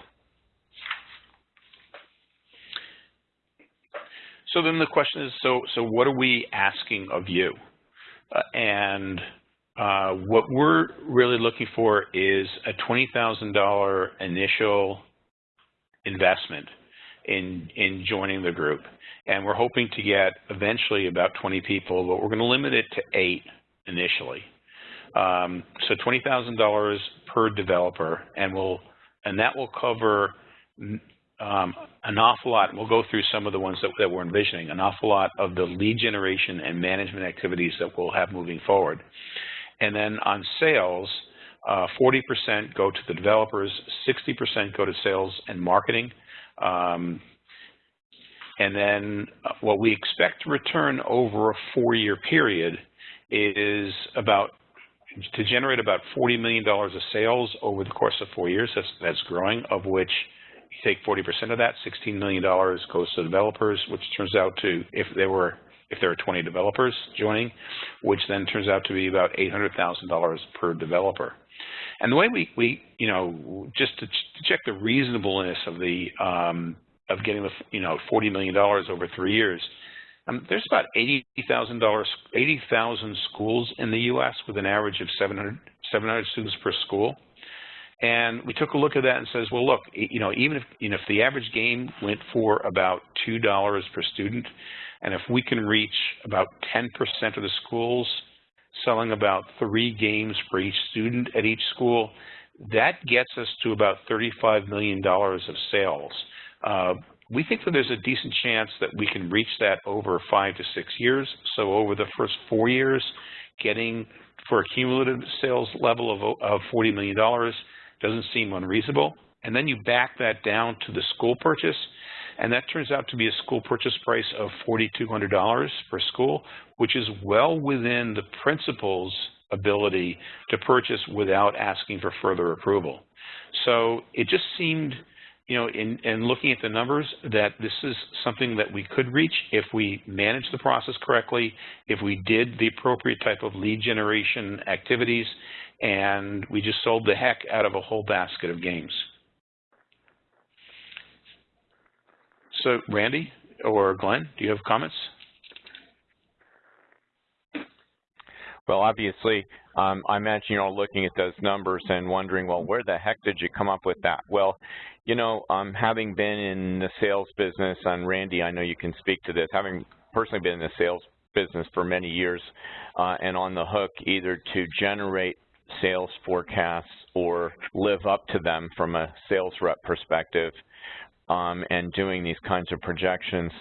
So then the question is, so so what are we asking of you? Uh, and uh, what we're really looking for is a $20,000 initial investment in, in joining the group. And we're hoping to get eventually about 20 people, but we're going to limit it to eight initially. Um, so $20,000 per developer, and we'll and that will cover um, an awful lot. We'll go through some of the ones that, that we're envisioning. An awful lot of the lead generation and management activities that we'll have moving forward. And then on sales, 40% uh, go to the developers, 60% go to sales and marketing. Um, and then uh, what we expect to return over a four-year period is about to generate about $40 million of sales over the course of four years. That's, that's growing, of which you take 40% of that, $16 million goes to developers, which turns out to, if there were if there are 20 developers joining, which then turns out to be about $800,000 per developer. And the way we, we you know, just to, ch to check the reasonableness of the um, of getting the, you know, $40 million over three years, um, there's about $80,000, 80,000 schools in the U.S. with an average of 700, 700 students per school. And we took a look at that and says, well, look, you know, even if, you know, if the average game went for about $2 per student, and if we can reach about 10% of the schools selling about three games for each student at each school, that gets us to about $35 million of sales. Uh, we think that there's a decent chance that we can reach that over five to six years. So over the first four years, getting for a cumulative sales level of, of $40 million doesn't seem unreasonable. And then you back that down to the school purchase, and that turns out to be a school purchase price of $4,200 per school, which is well within the principal's ability to purchase without asking for further approval. So it just seemed, you know, in, in looking at the numbers, that this is something that we could reach if we manage the process correctly, if we did the appropriate type of lead generation activities, and we just sold the heck out of a whole basket of games. So Randy or Glenn, do you have comments? Well, obviously, um, I imagine you're all looking at those numbers and wondering, well, where the heck did you come up with that? Well, you know, um, having been in the sales business, and Randy, I know you can speak to this, having personally been in the sales business for many years uh, and on the hook either to generate sales forecasts or live up to them from a sales rep perspective, um, and doing these kinds of projections,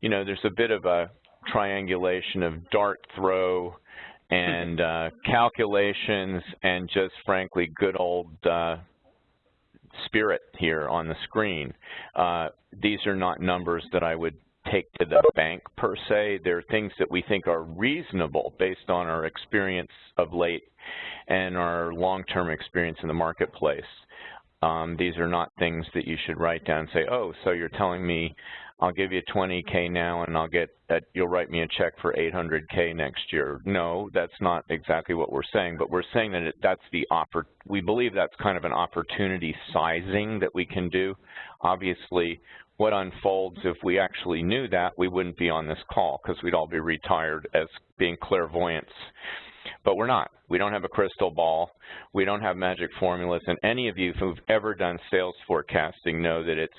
you know, there's a bit of a triangulation of dart throw and (laughs) uh, calculations and just frankly good old uh, spirit here on the screen. Uh, these are not numbers that I would take to the bank per se. They're things that we think are reasonable based on our experience of late and our long-term experience in the marketplace. Um, these are not things that you should write down and say, oh, so you're telling me I'll give you 20K now and I'll get that you'll write me a check for 800K next year. No, that's not exactly what we're saying, but we're saying that it, that's the offer. We believe that's kind of an opportunity sizing that we can do. Obviously, what unfolds if we actually knew that, we wouldn't be on this call because we'd all be retired as being clairvoyants. But we're not. We don't have a crystal ball. We don't have magic formulas. And any of you who've ever done sales forecasting know that it's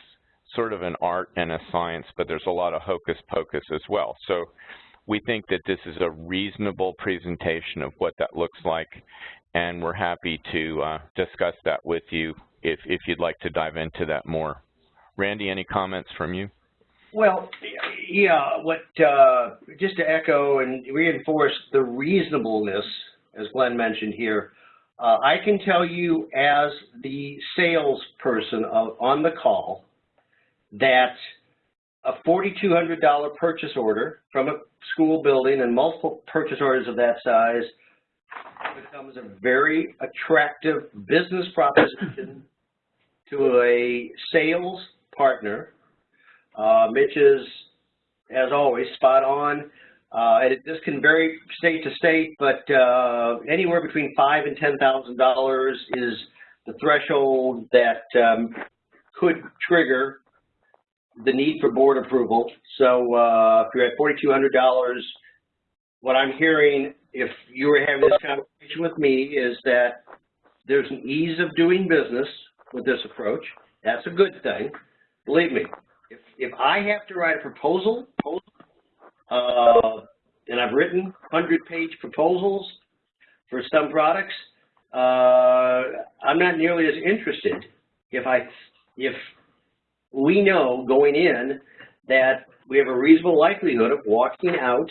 sort of an art and a science, but there's a lot of hocus pocus as well. So we think that this is a reasonable presentation of what that looks like, and we're happy to uh, discuss that with you if, if you'd like to dive into that more. Randy, any comments from you? Well, yeah, what uh, just to echo and reinforce the reasonableness, as Glenn mentioned here, uh, I can tell you as the salesperson on the call that a $4,200 purchase order from a school building and multiple purchase orders of that size becomes a very attractive business proposition to a sales partner. Uh, Mitch is, as always, spot on. Uh, and it, this can vary state to state, but uh, anywhere between five and ten thousand dollars is the threshold that um, could trigger the need for board approval. So uh, if you're at forty-two hundred dollars, what I'm hearing, if you were having this conversation with me, is that there's an ease of doing business with this approach. That's a good thing. Believe me, if, I have to write a proposal, uh, and I've written 100-page proposals for some products, uh, I'm not nearly as interested if I if we know going in that we have a reasonable likelihood of walking out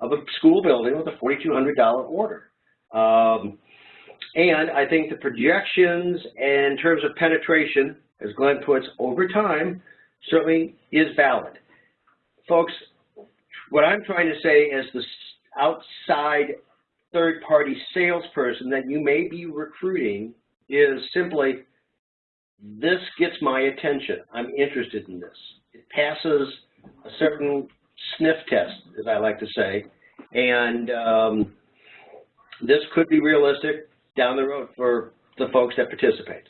of a school building with a $4,200 order. Um, and I think the projections in terms of penetration, as Glenn puts, over time, certainly is valid. Folks, what I'm trying to say as the outside third-party salesperson that you may be recruiting is simply, this gets my attention. I'm interested in this. It passes a certain sniff test, as I like to say, and um, this could be realistic down the road for the folks that participate.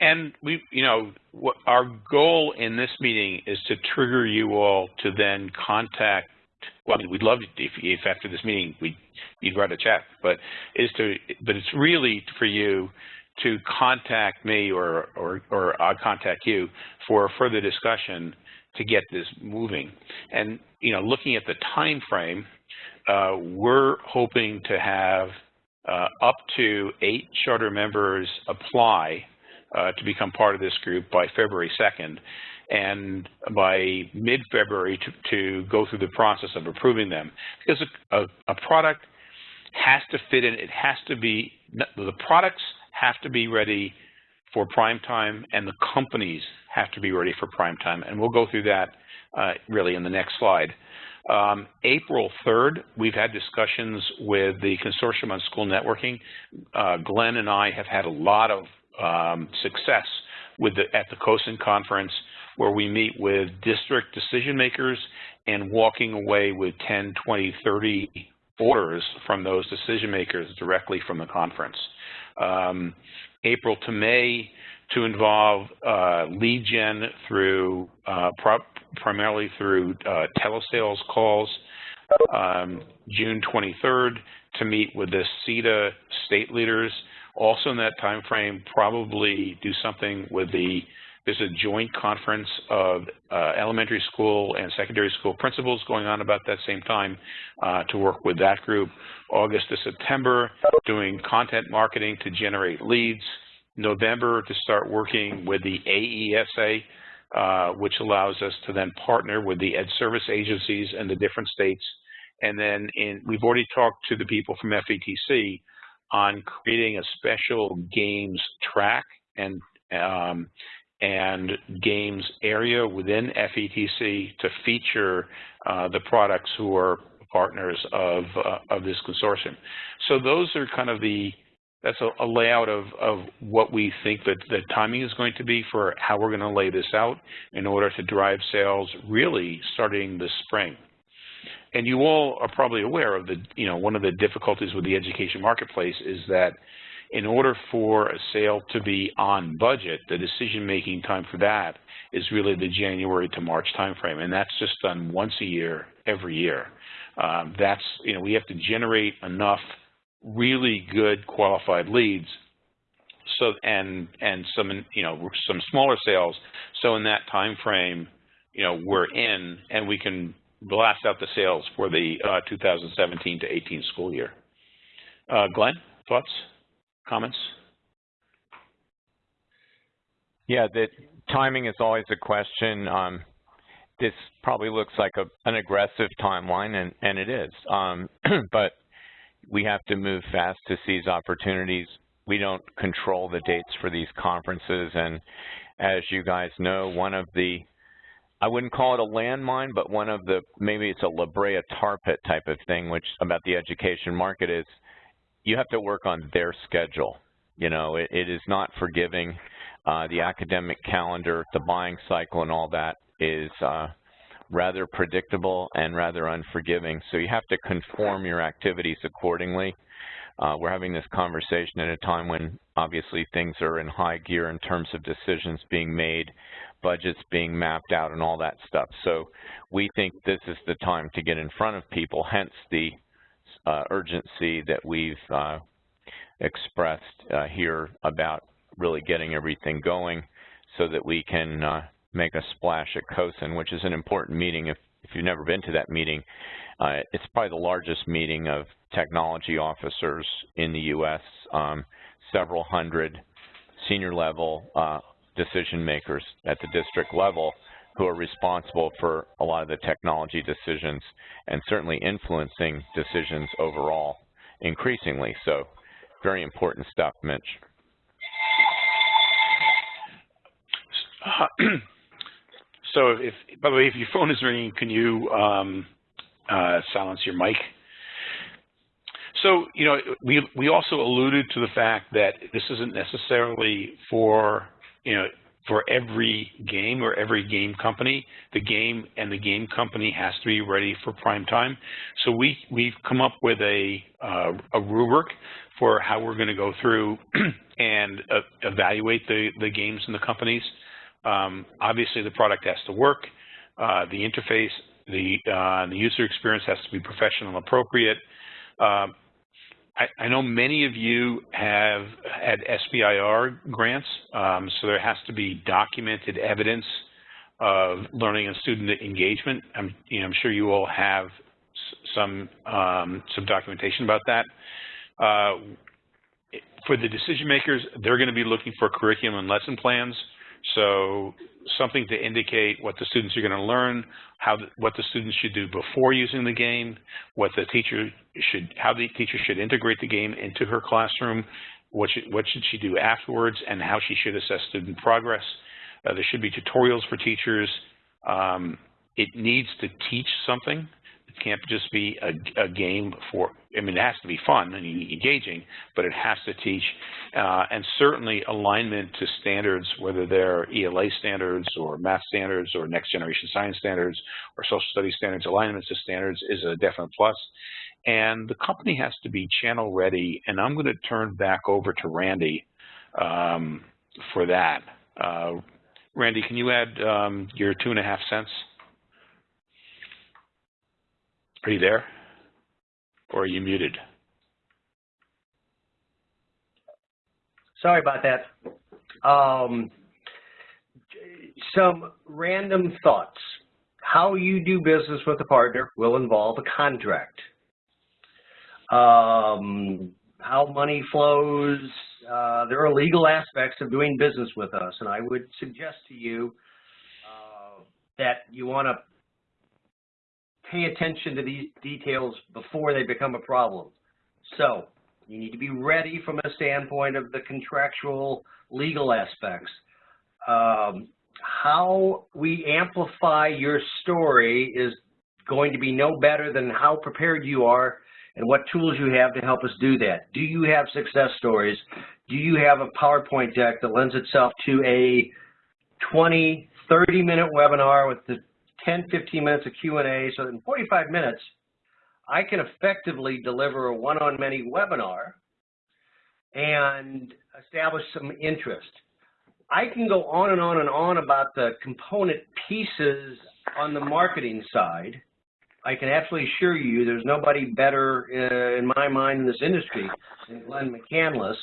And we, you know, what our goal in this meeting is to trigger you all to then contact. Well, I mean, we'd love if, if after this meeting we you'd write a check, but is to, but it's really for you to contact me or or or I'll contact you for further discussion to get this moving. And you know, looking at the time frame, uh, we're hoping to have uh, up to eight charter members apply uh, to become part of this group by February 2nd, and by mid-February to, to, go through the process of approving them. Because a, a, a product has to fit in, it has to be, the products have to be ready for prime time, and the companies have to be ready for prime time. And we'll go through that uh, really in the next slide. Um, April 3rd, we've had discussions with the Consortium on School Networking. Uh, Glenn and I have had a lot of um, success with the, at the CoSN conference where we meet with district decision makers and walking away with 10, 20, 30 orders from those decision makers directly from the conference. Um, April to May to involve uh, lead gen through uh, primarily through uh, telesales calls. Um, June 23rd to meet with the SETDA state leaders. Also in that time frame, probably do something with the there's a joint conference of uh, elementary school and secondary school principals going on about that same time uh, to work with that group. August to September, doing content marketing to generate leads. November to start working with the AESA, uh, which allows us to then partner with the ed service agencies in the different states. And then in, we've already talked to the people from FETC on creating a special games track and um, and games area within FETC to feature uh, the products who are partners of uh, of this consortium. So those are kind of the that's a, a layout of, of what we think that the timing is going to be for how we're going to lay this out in order to drive sales really starting this spring. And you all are probably aware of the, you know, one of the difficulties with the education marketplace is that in order for a sale to be on budget, the decision-making time for that is really the January to March timeframe, and that's just done once a year, every year. Um, that's, you know, we have to generate enough really good qualified leads. So and and some you know some smaller sales. So in that time frame you know we're in and we can blast out the sales for the uh, 2017 to 18 school year. Uh, Glenn thoughts comments? Yeah the timing is always a question. Um, this probably looks like a, an aggressive timeline and and it is. Um, (clears throat) but we have to move fast to seize opportunities. We don't control the dates for these conferences, and as you guys know, one of the, I wouldn't call it a landmine, but one of the, maybe it's a La Brea tar pit type of thing, which about the education market is you have to work on their schedule. You know, it, it is not forgiving. Uh, the academic calendar, the buying cycle and all that is uh, rather predictable and rather unforgiving. So you have to conform your activities accordingly. Uh, we're having this conversation at a time when obviously things are in high gear in terms of decisions being made, budgets being mapped out and all that stuff. So we think this is the time to get in front of people, hence the uh, urgency that we've uh, expressed uh, here about really getting everything going so that we can uh, make a splash at CoSN, which is an important meeting. If, if you've never been to that meeting, uh, it's probably the largest meeting of technology officers in the U.S., um, several hundred senior level uh, decision makers at the district level who are responsible for a lot of the technology decisions and certainly influencing decisions overall increasingly. So very important stuff, Mitch. (clears throat) So if, by the way, if your phone is ringing, can you um, uh, silence your mic? So, you know, we, we also alluded to the fact that this isn't necessarily for, you know, for every game or every game company. The game and the game company has to be ready for prime time. So we, we've come up with a, uh, a rubric for how we're going to go through (clears throat) and uh, evaluate the, the games and the companies. Um, obviously, the product has to work. Uh, the interface, the, uh, the user experience has to be professional and appropriate. I, I, know many of you have had SBIR grants, um, so there has to be documented evidence of learning and student engagement. I'm, you know, I'm sure you all have some um, some documentation about that. Uh, for the decision makers, they're going to be looking for curriculum and lesson plans. So something to indicate what the students are going to learn, how the, what the students should do before using the game, what the teacher should, how the teacher should integrate the game into her classroom, what should, what should she do afterwards, and how she should assess student progress. Uh, there should be tutorials for teachers. Um, it needs to teach something It can't just be a, a, game for, I mean, it has to be fun and engaging, but it has to teach, uh, and certainly alignment to standards, whether they're ELA standards or math standards or next generation science standards or social studies standards, alignment to standards is a definite plus. And the company has to be channel ready, and I'm going to turn back over to Randy um, for that. Uh, Randy, can you add um, your two and a half cents? Are you there? Or are you muted? Sorry about that. Um, some random thoughts. How you do business with a partner will involve a contract. Um, how money flows, uh, there are legal aspects of doing business with us, and I would suggest to you uh, that you want to pay attention to these details before they become a problem. So you need to be ready from a standpoint of the contractual legal aspects. Um, how we amplify your story is going to be no better than how prepared you are and what tools you have to help us do that. Do you have success stories? Do you have a PowerPoint deck that lends itself to a 20, 30 minute webinar with the 10, 15 minutes of Q&A, so in 45 minutes, I can effectively deliver a one-on-many webinar and establish some interest. I can go on and on and on about the component pieces on the marketing side. I can absolutely assure you there's nobody better uh, in my mind in this industry than Glenn McCandless.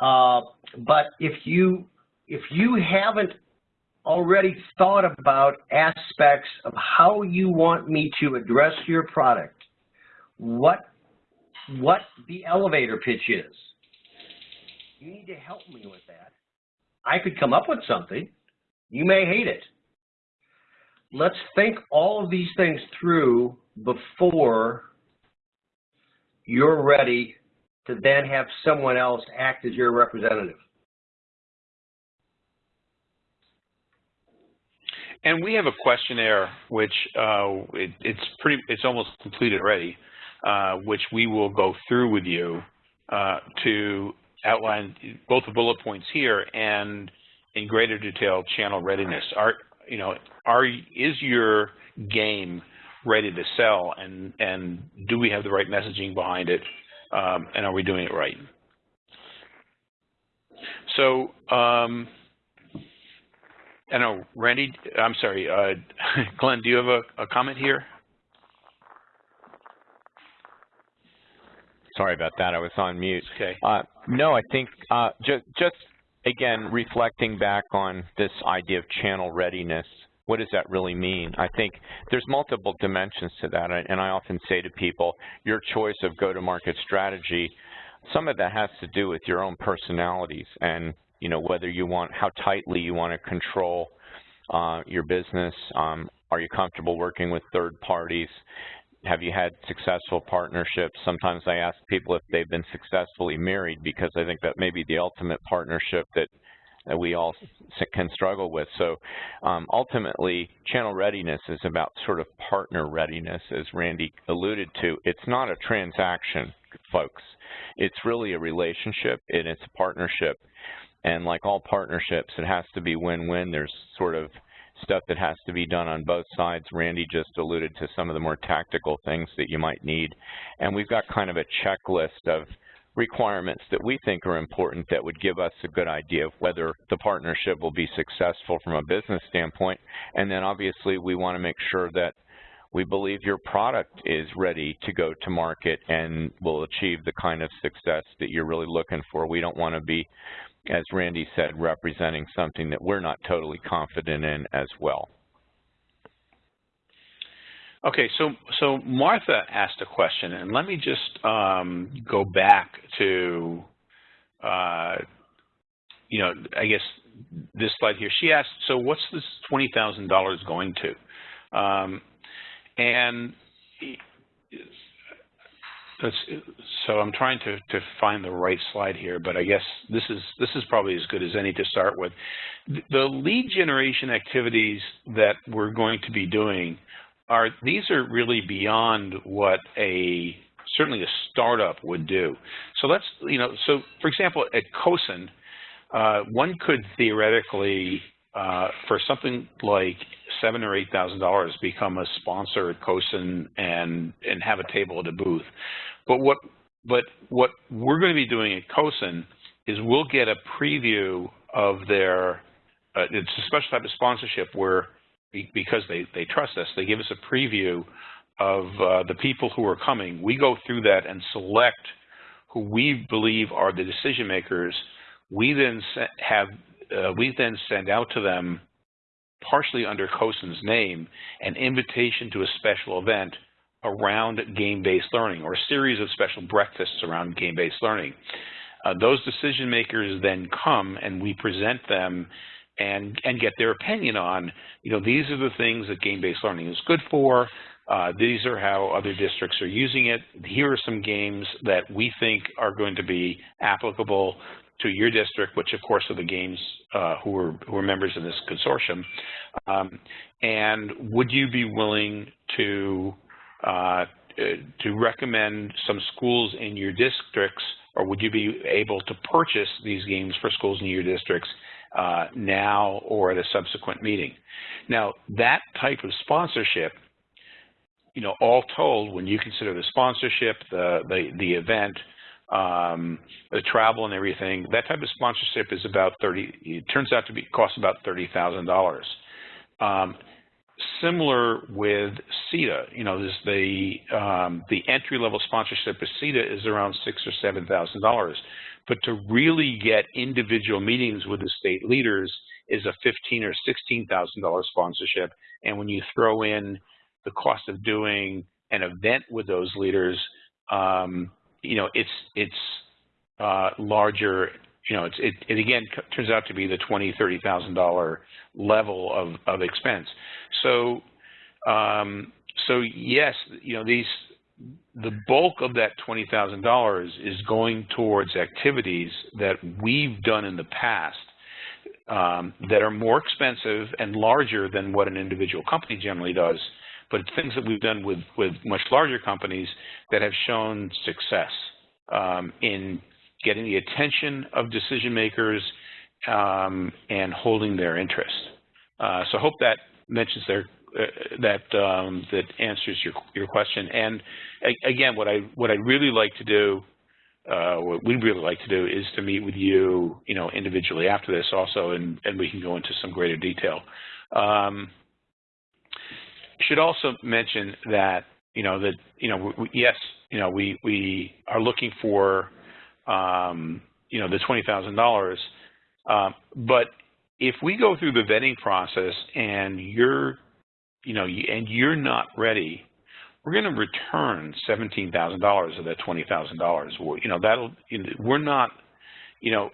Uh, but if you if you haven't already thought about aspects of how you want me to address your product, what, what the elevator pitch is. You need to help me with that. I could come up with something. You may hate it. Let's think all of these things through before you're ready to then have someone else act as your representative. And we have a questionnaire, which uh, it, it's pretty, it's almost completed already, uh, which we will go through with you uh, to outline both the bullet points here and in greater detail channel readiness. Are you know, are is your game ready to sell, and and do we have the right messaging behind it, um, and are we doing it right? So. Um, I know, Randy, I'm sorry, uh, (laughs) Glenn, do you have a, a, comment here? Sorry about that. I was on mute. Okay. Uh, no, I think uh, just, just again, reflecting back on this idea of channel readiness, what does that really mean? I think there's multiple dimensions to that, and I often say to people, your choice of go-to-market strategy, some of that has to do with your own personalities and you know whether you want how tightly you want to control uh, your business. Um, are you comfortable working with third parties? Have you had successful partnerships? Sometimes I ask people if they've been successfully married because I think that may be the ultimate partnership that that we all can struggle with. So um, ultimately, channel readiness is about sort of partner readiness, as Randy alluded to. It's not a transaction, folks. It's really a relationship, and it's a partnership. And like all partnerships, it has to be win-win. There's sort of stuff that has to be done on both sides. Randy just alluded to some of the more tactical things that you might need. And we've got kind of a checklist of requirements that we think are important that would give us a good idea of whether the partnership will be successful from a business standpoint. And then obviously we want to make sure that we believe your product is ready to go to market and will achieve the kind of success that you're really looking for. We don't want to be, as Randy said, representing something that we're not totally confident in as well. Okay, so so Martha asked a question, and let me just um, go back to, uh, you know, I guess this slide here. She asked, so what's this twenty thousand dollars going to? Um, and so I'm trying to to find the right slide here, but I guess this is this is probably as good as any to start with. The lead generation activities that we're going to be doing are these are really beyond what a certainly a startup would do. So let's you know so for example at CoSN, uh, one could theoretically uh, for something like seven or eight thousand dollars become a sponsor at CoSN and and have a table at a booth. But what but what we're going to be doing at CoSN is we'll get a preview of their uh, it's a special type of sponsorship where because they, they trust us, they give us a preview of uh, the people who are coming. We go through that and select who we believe are the decision makers. We then have uh, we then send out to them, partially under CoSN's name, an invitation to a special event around game-based learning or a series of special breakfasts around game-based learning. Uh, those decision makers then come and we present them and and get their opinion on, you know, these are the things that game-based learning is good for. Uh, these are how other districts are using it. Here are some games that we think are going to be applicable to your district, which of course are the games uh, who are who are members in this consortium. Um, and would you be willing to uh, to recommend some schools in your districts, or would you be able to purchase these games for schools in your districts uh, now or at a subsequent meeting. Now, that type of sponsorship, you know, all told, when you consider the sponsorship, the, the, the event, um, the travel and everything, that type of sponsorship is about 30, it turns out to be, cost about $30,000. Um, similar with SETDA, you know, this, the, um, the entry-level sponsorship of SETDA is around six or $7,000. But to really get individual meetings with the state leaders is a fifteen or sixteen thousand dollar sponsorship. And when you throw in the cost of doing an event with those leaders, um, you know, it's it's uh, larger. You know, it's, it, it again turns out to be the twenty, thirty thousand dollar level of of expense. So, um, so yes, you know, these the bulk of that $20,000 is going towards activities that we've done in the past um, that are more expensive and larger than what an individual company generally does, but it's things that we've done with, with much larger companies that have shown success um, in getting the attention of decision makers um, and holding their interest. Uh, so I hope that mentions their uh, that um, that answers your your question. And again, what I what I'd really like to do, uh, what we'd really like to do, is to meet with you, you know, individually after this also, and and we can go into some greater detail. Um, should also mention that you know that you know we, yes, you know we we are looking for um, you know the twenty thousand dollars Um, but if we go through the vetting process and you're, you know, and you're not ready, we're going to return seventeen thousand dollars of that twenty thousand dollars. You know, that'll. We're not. You know,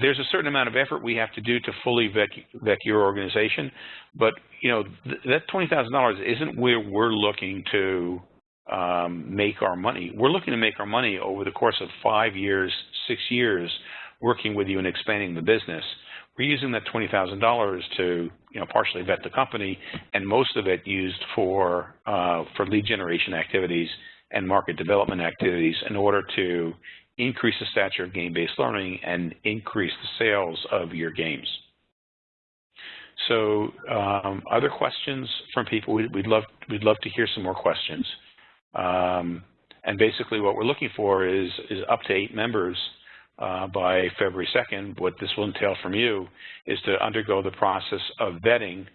there's a certain amount of effort we have to do to fully vet, vet your organization, but you know th that twenty thousand dollars isn't where we're looking to um, make our money. We're looking to make our money over the course of five years, six years, working with you and expanding the business. We're using that $20,000 to, you know, partially vet the company, and most of it used for uh, for lead generation activities and market development activities in order to increase the stature of game-based learning and increase the sales of your games. So, um, other questions from people? We'd, we'd love we'd love to hear some more questions. Um, and basically, what we're looking for is is up to eight members uh, by February 2nd, what this will entail from you is to undergo the process of vetting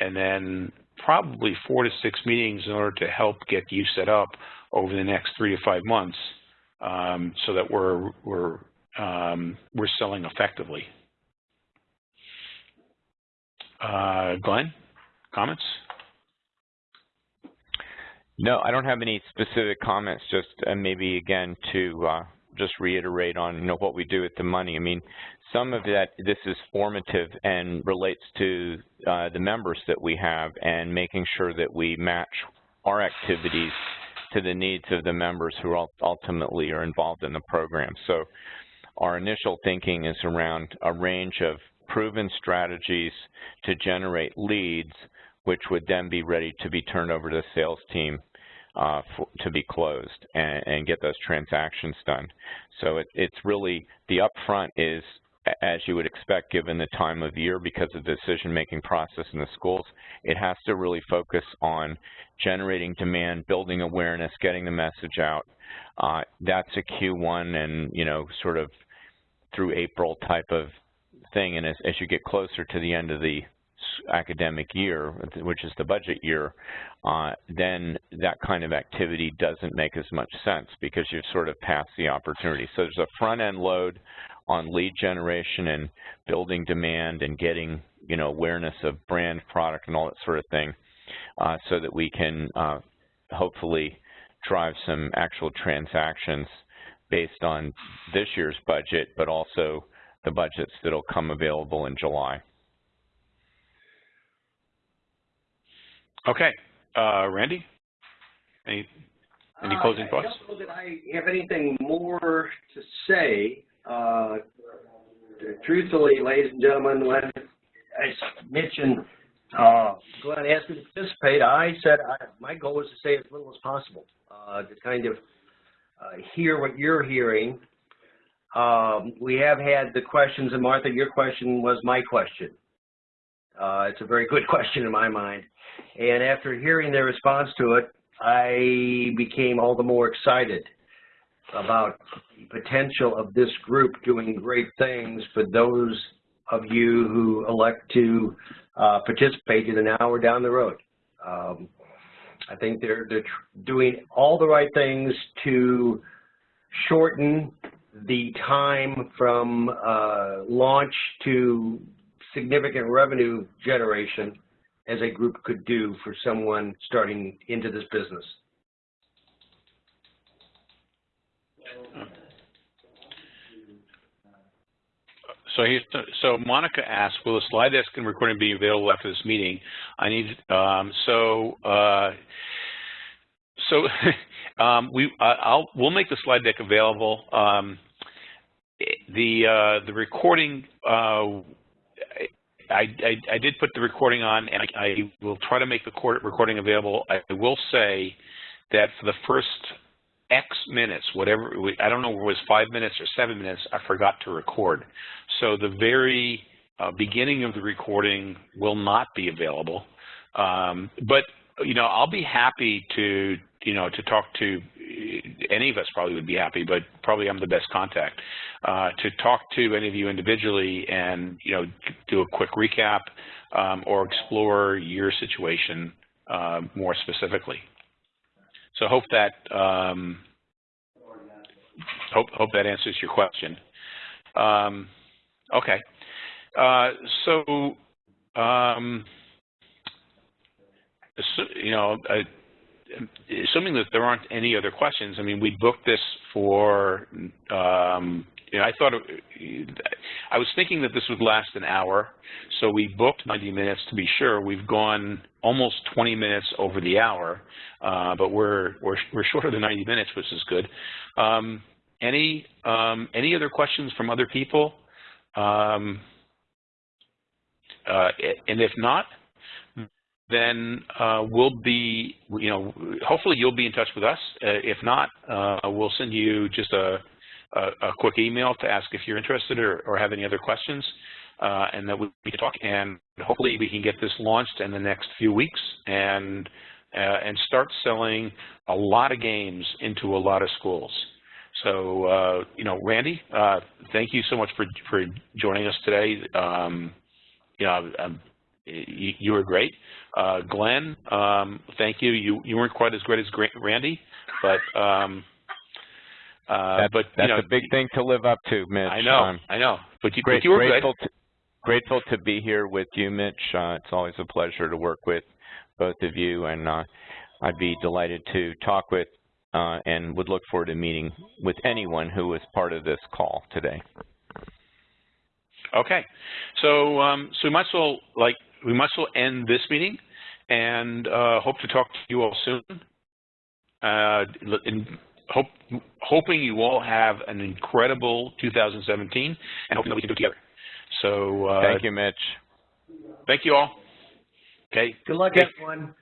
and then probably four to six meetings in order to help get you set up over the next three to five months um, so that we're, we're, um, we're selling effectively. Uh, Glenn, comments? No, I don't have any specific comments, just uh, maybe again to uh, just reiterate on you know what we do with the money. I mean, some of that this is formative and relates to uh, the members that we have and making sure that we match our activities to the needs of the members who ultimately are involved in the program. So our initial thinking is around a range of proven strategies to generate leads, which would then be ready to be turned over to the sales team uh, for, to be closed and, and, get those transactions done. So it, it's really, the upfront is, as you would expect given the time of year because of the decision-making process in the schools, it has to really focus on generating demand, building awareness, getting the message out. Uh, that's a Q1 and, you know, sort of through April type of thing. And as, as you get closer to the end of the academic year, which is the budget year, uh, then that kind of activity doesn't make as much sense because you've sort of passed the opportunity. So there's a front-end load on lead generation and building demand and getting you know awareness of brand, product, and all that sort of thing, uh, so that we can uh, hopefully drive some actual transactions based on this year's budget, but also the budgets that'll come available in July. Okay. Uh, Randy? Any, any closing uh, thoughts? I don't know that I have anything more to say. Uh, truthfully, ladies and gentlemen, when I mentioned uh, Glenn asked me to participate, I said I, my goal was to say as little as possible, uh, to kind of uh, hear what you're hearing. Um, we have had the questions, and Martha, your question was my question. Uh, it's a very good (laughs) question in my mind. And after hearing their response to it, I became all the more excited about the potential of this group doing great things for those of you who elect to uh, participate either now or down the road. Um, I think they're, they're doing all the right things to shorten the time from uh, launch to significant revenue generation as a group could do for someone starting into this business. So, so Monica asked, will the slide deck and recording be available after this meeting? I need, um, so, uh, so (laughs) um, we, I'll, we'll make the slide deck available. Um, the, uh, the recording, uh, I, I, I, did put the recording on, and I, I, will try to make the recording available. I will say that for the first X minutes, whatever, I don't know if it was five minutes or seven minutes, I forgot to record. So the very uh, beginning of the recording will not be available. Um, but, you know, I'll be happy to, you know, to talk to any of us probably would be happy, but probably I'm the best contact, uh, to talk to any of you individually and, you know, do a quick recap um, or explore your situation uh, more specifically. So hope that um, hope hope that answers your question. Um, Okay. Uh, so, um, you know, uh, assuming that there aren't any other questions, I mean, we booked this for, um, you know, I thought, it, I was thinking that this would last an hour, so we booked 90 minutes to be sure. We've gone almost 20 minutes over the hour, uh, but we're, we're, we're short of the 90 minutes, which is good. Um, any, um, any other questions from other people? Um, uh, and if not, then uh, we'll be, you know, hopefully you'll be in touch with us. Uh, if not, uh, we'll send you just a, a, a, quick email to ask if you're interested or, or have any other questions, uh, and that we can talk. And hopefully we can get this launched in the next few weeks and uh, and start selling a lot of games into a lot of schools. So, uh, you know, Randy, uh, thank you so much for for joining us today. Um, you know, um, you, you, were great. Uh, Glenn, um, thank you. You you weren't quite as great as Randy, but um, uh, that's, but that's know, a big thing to live up to, Mitch. I know, um, I know. But you, great, but you were grateful good. To, grateful to be here with you, Mitch. Uh, it's always a pleasure to work with both of you, and uh, I'd be delighted to talk with uh, and would look forward to meeting with anyone who was part of this call today. Okay, so um, so we might as well like we might as well end this meeting, and uh, hope to talk to you all soon. Uh, and hope, hoping you all have an incredible 2017 and hoping that we can do it together. So uh, thank you, Mitch. Thank you all. Okay. Good luck, everyone.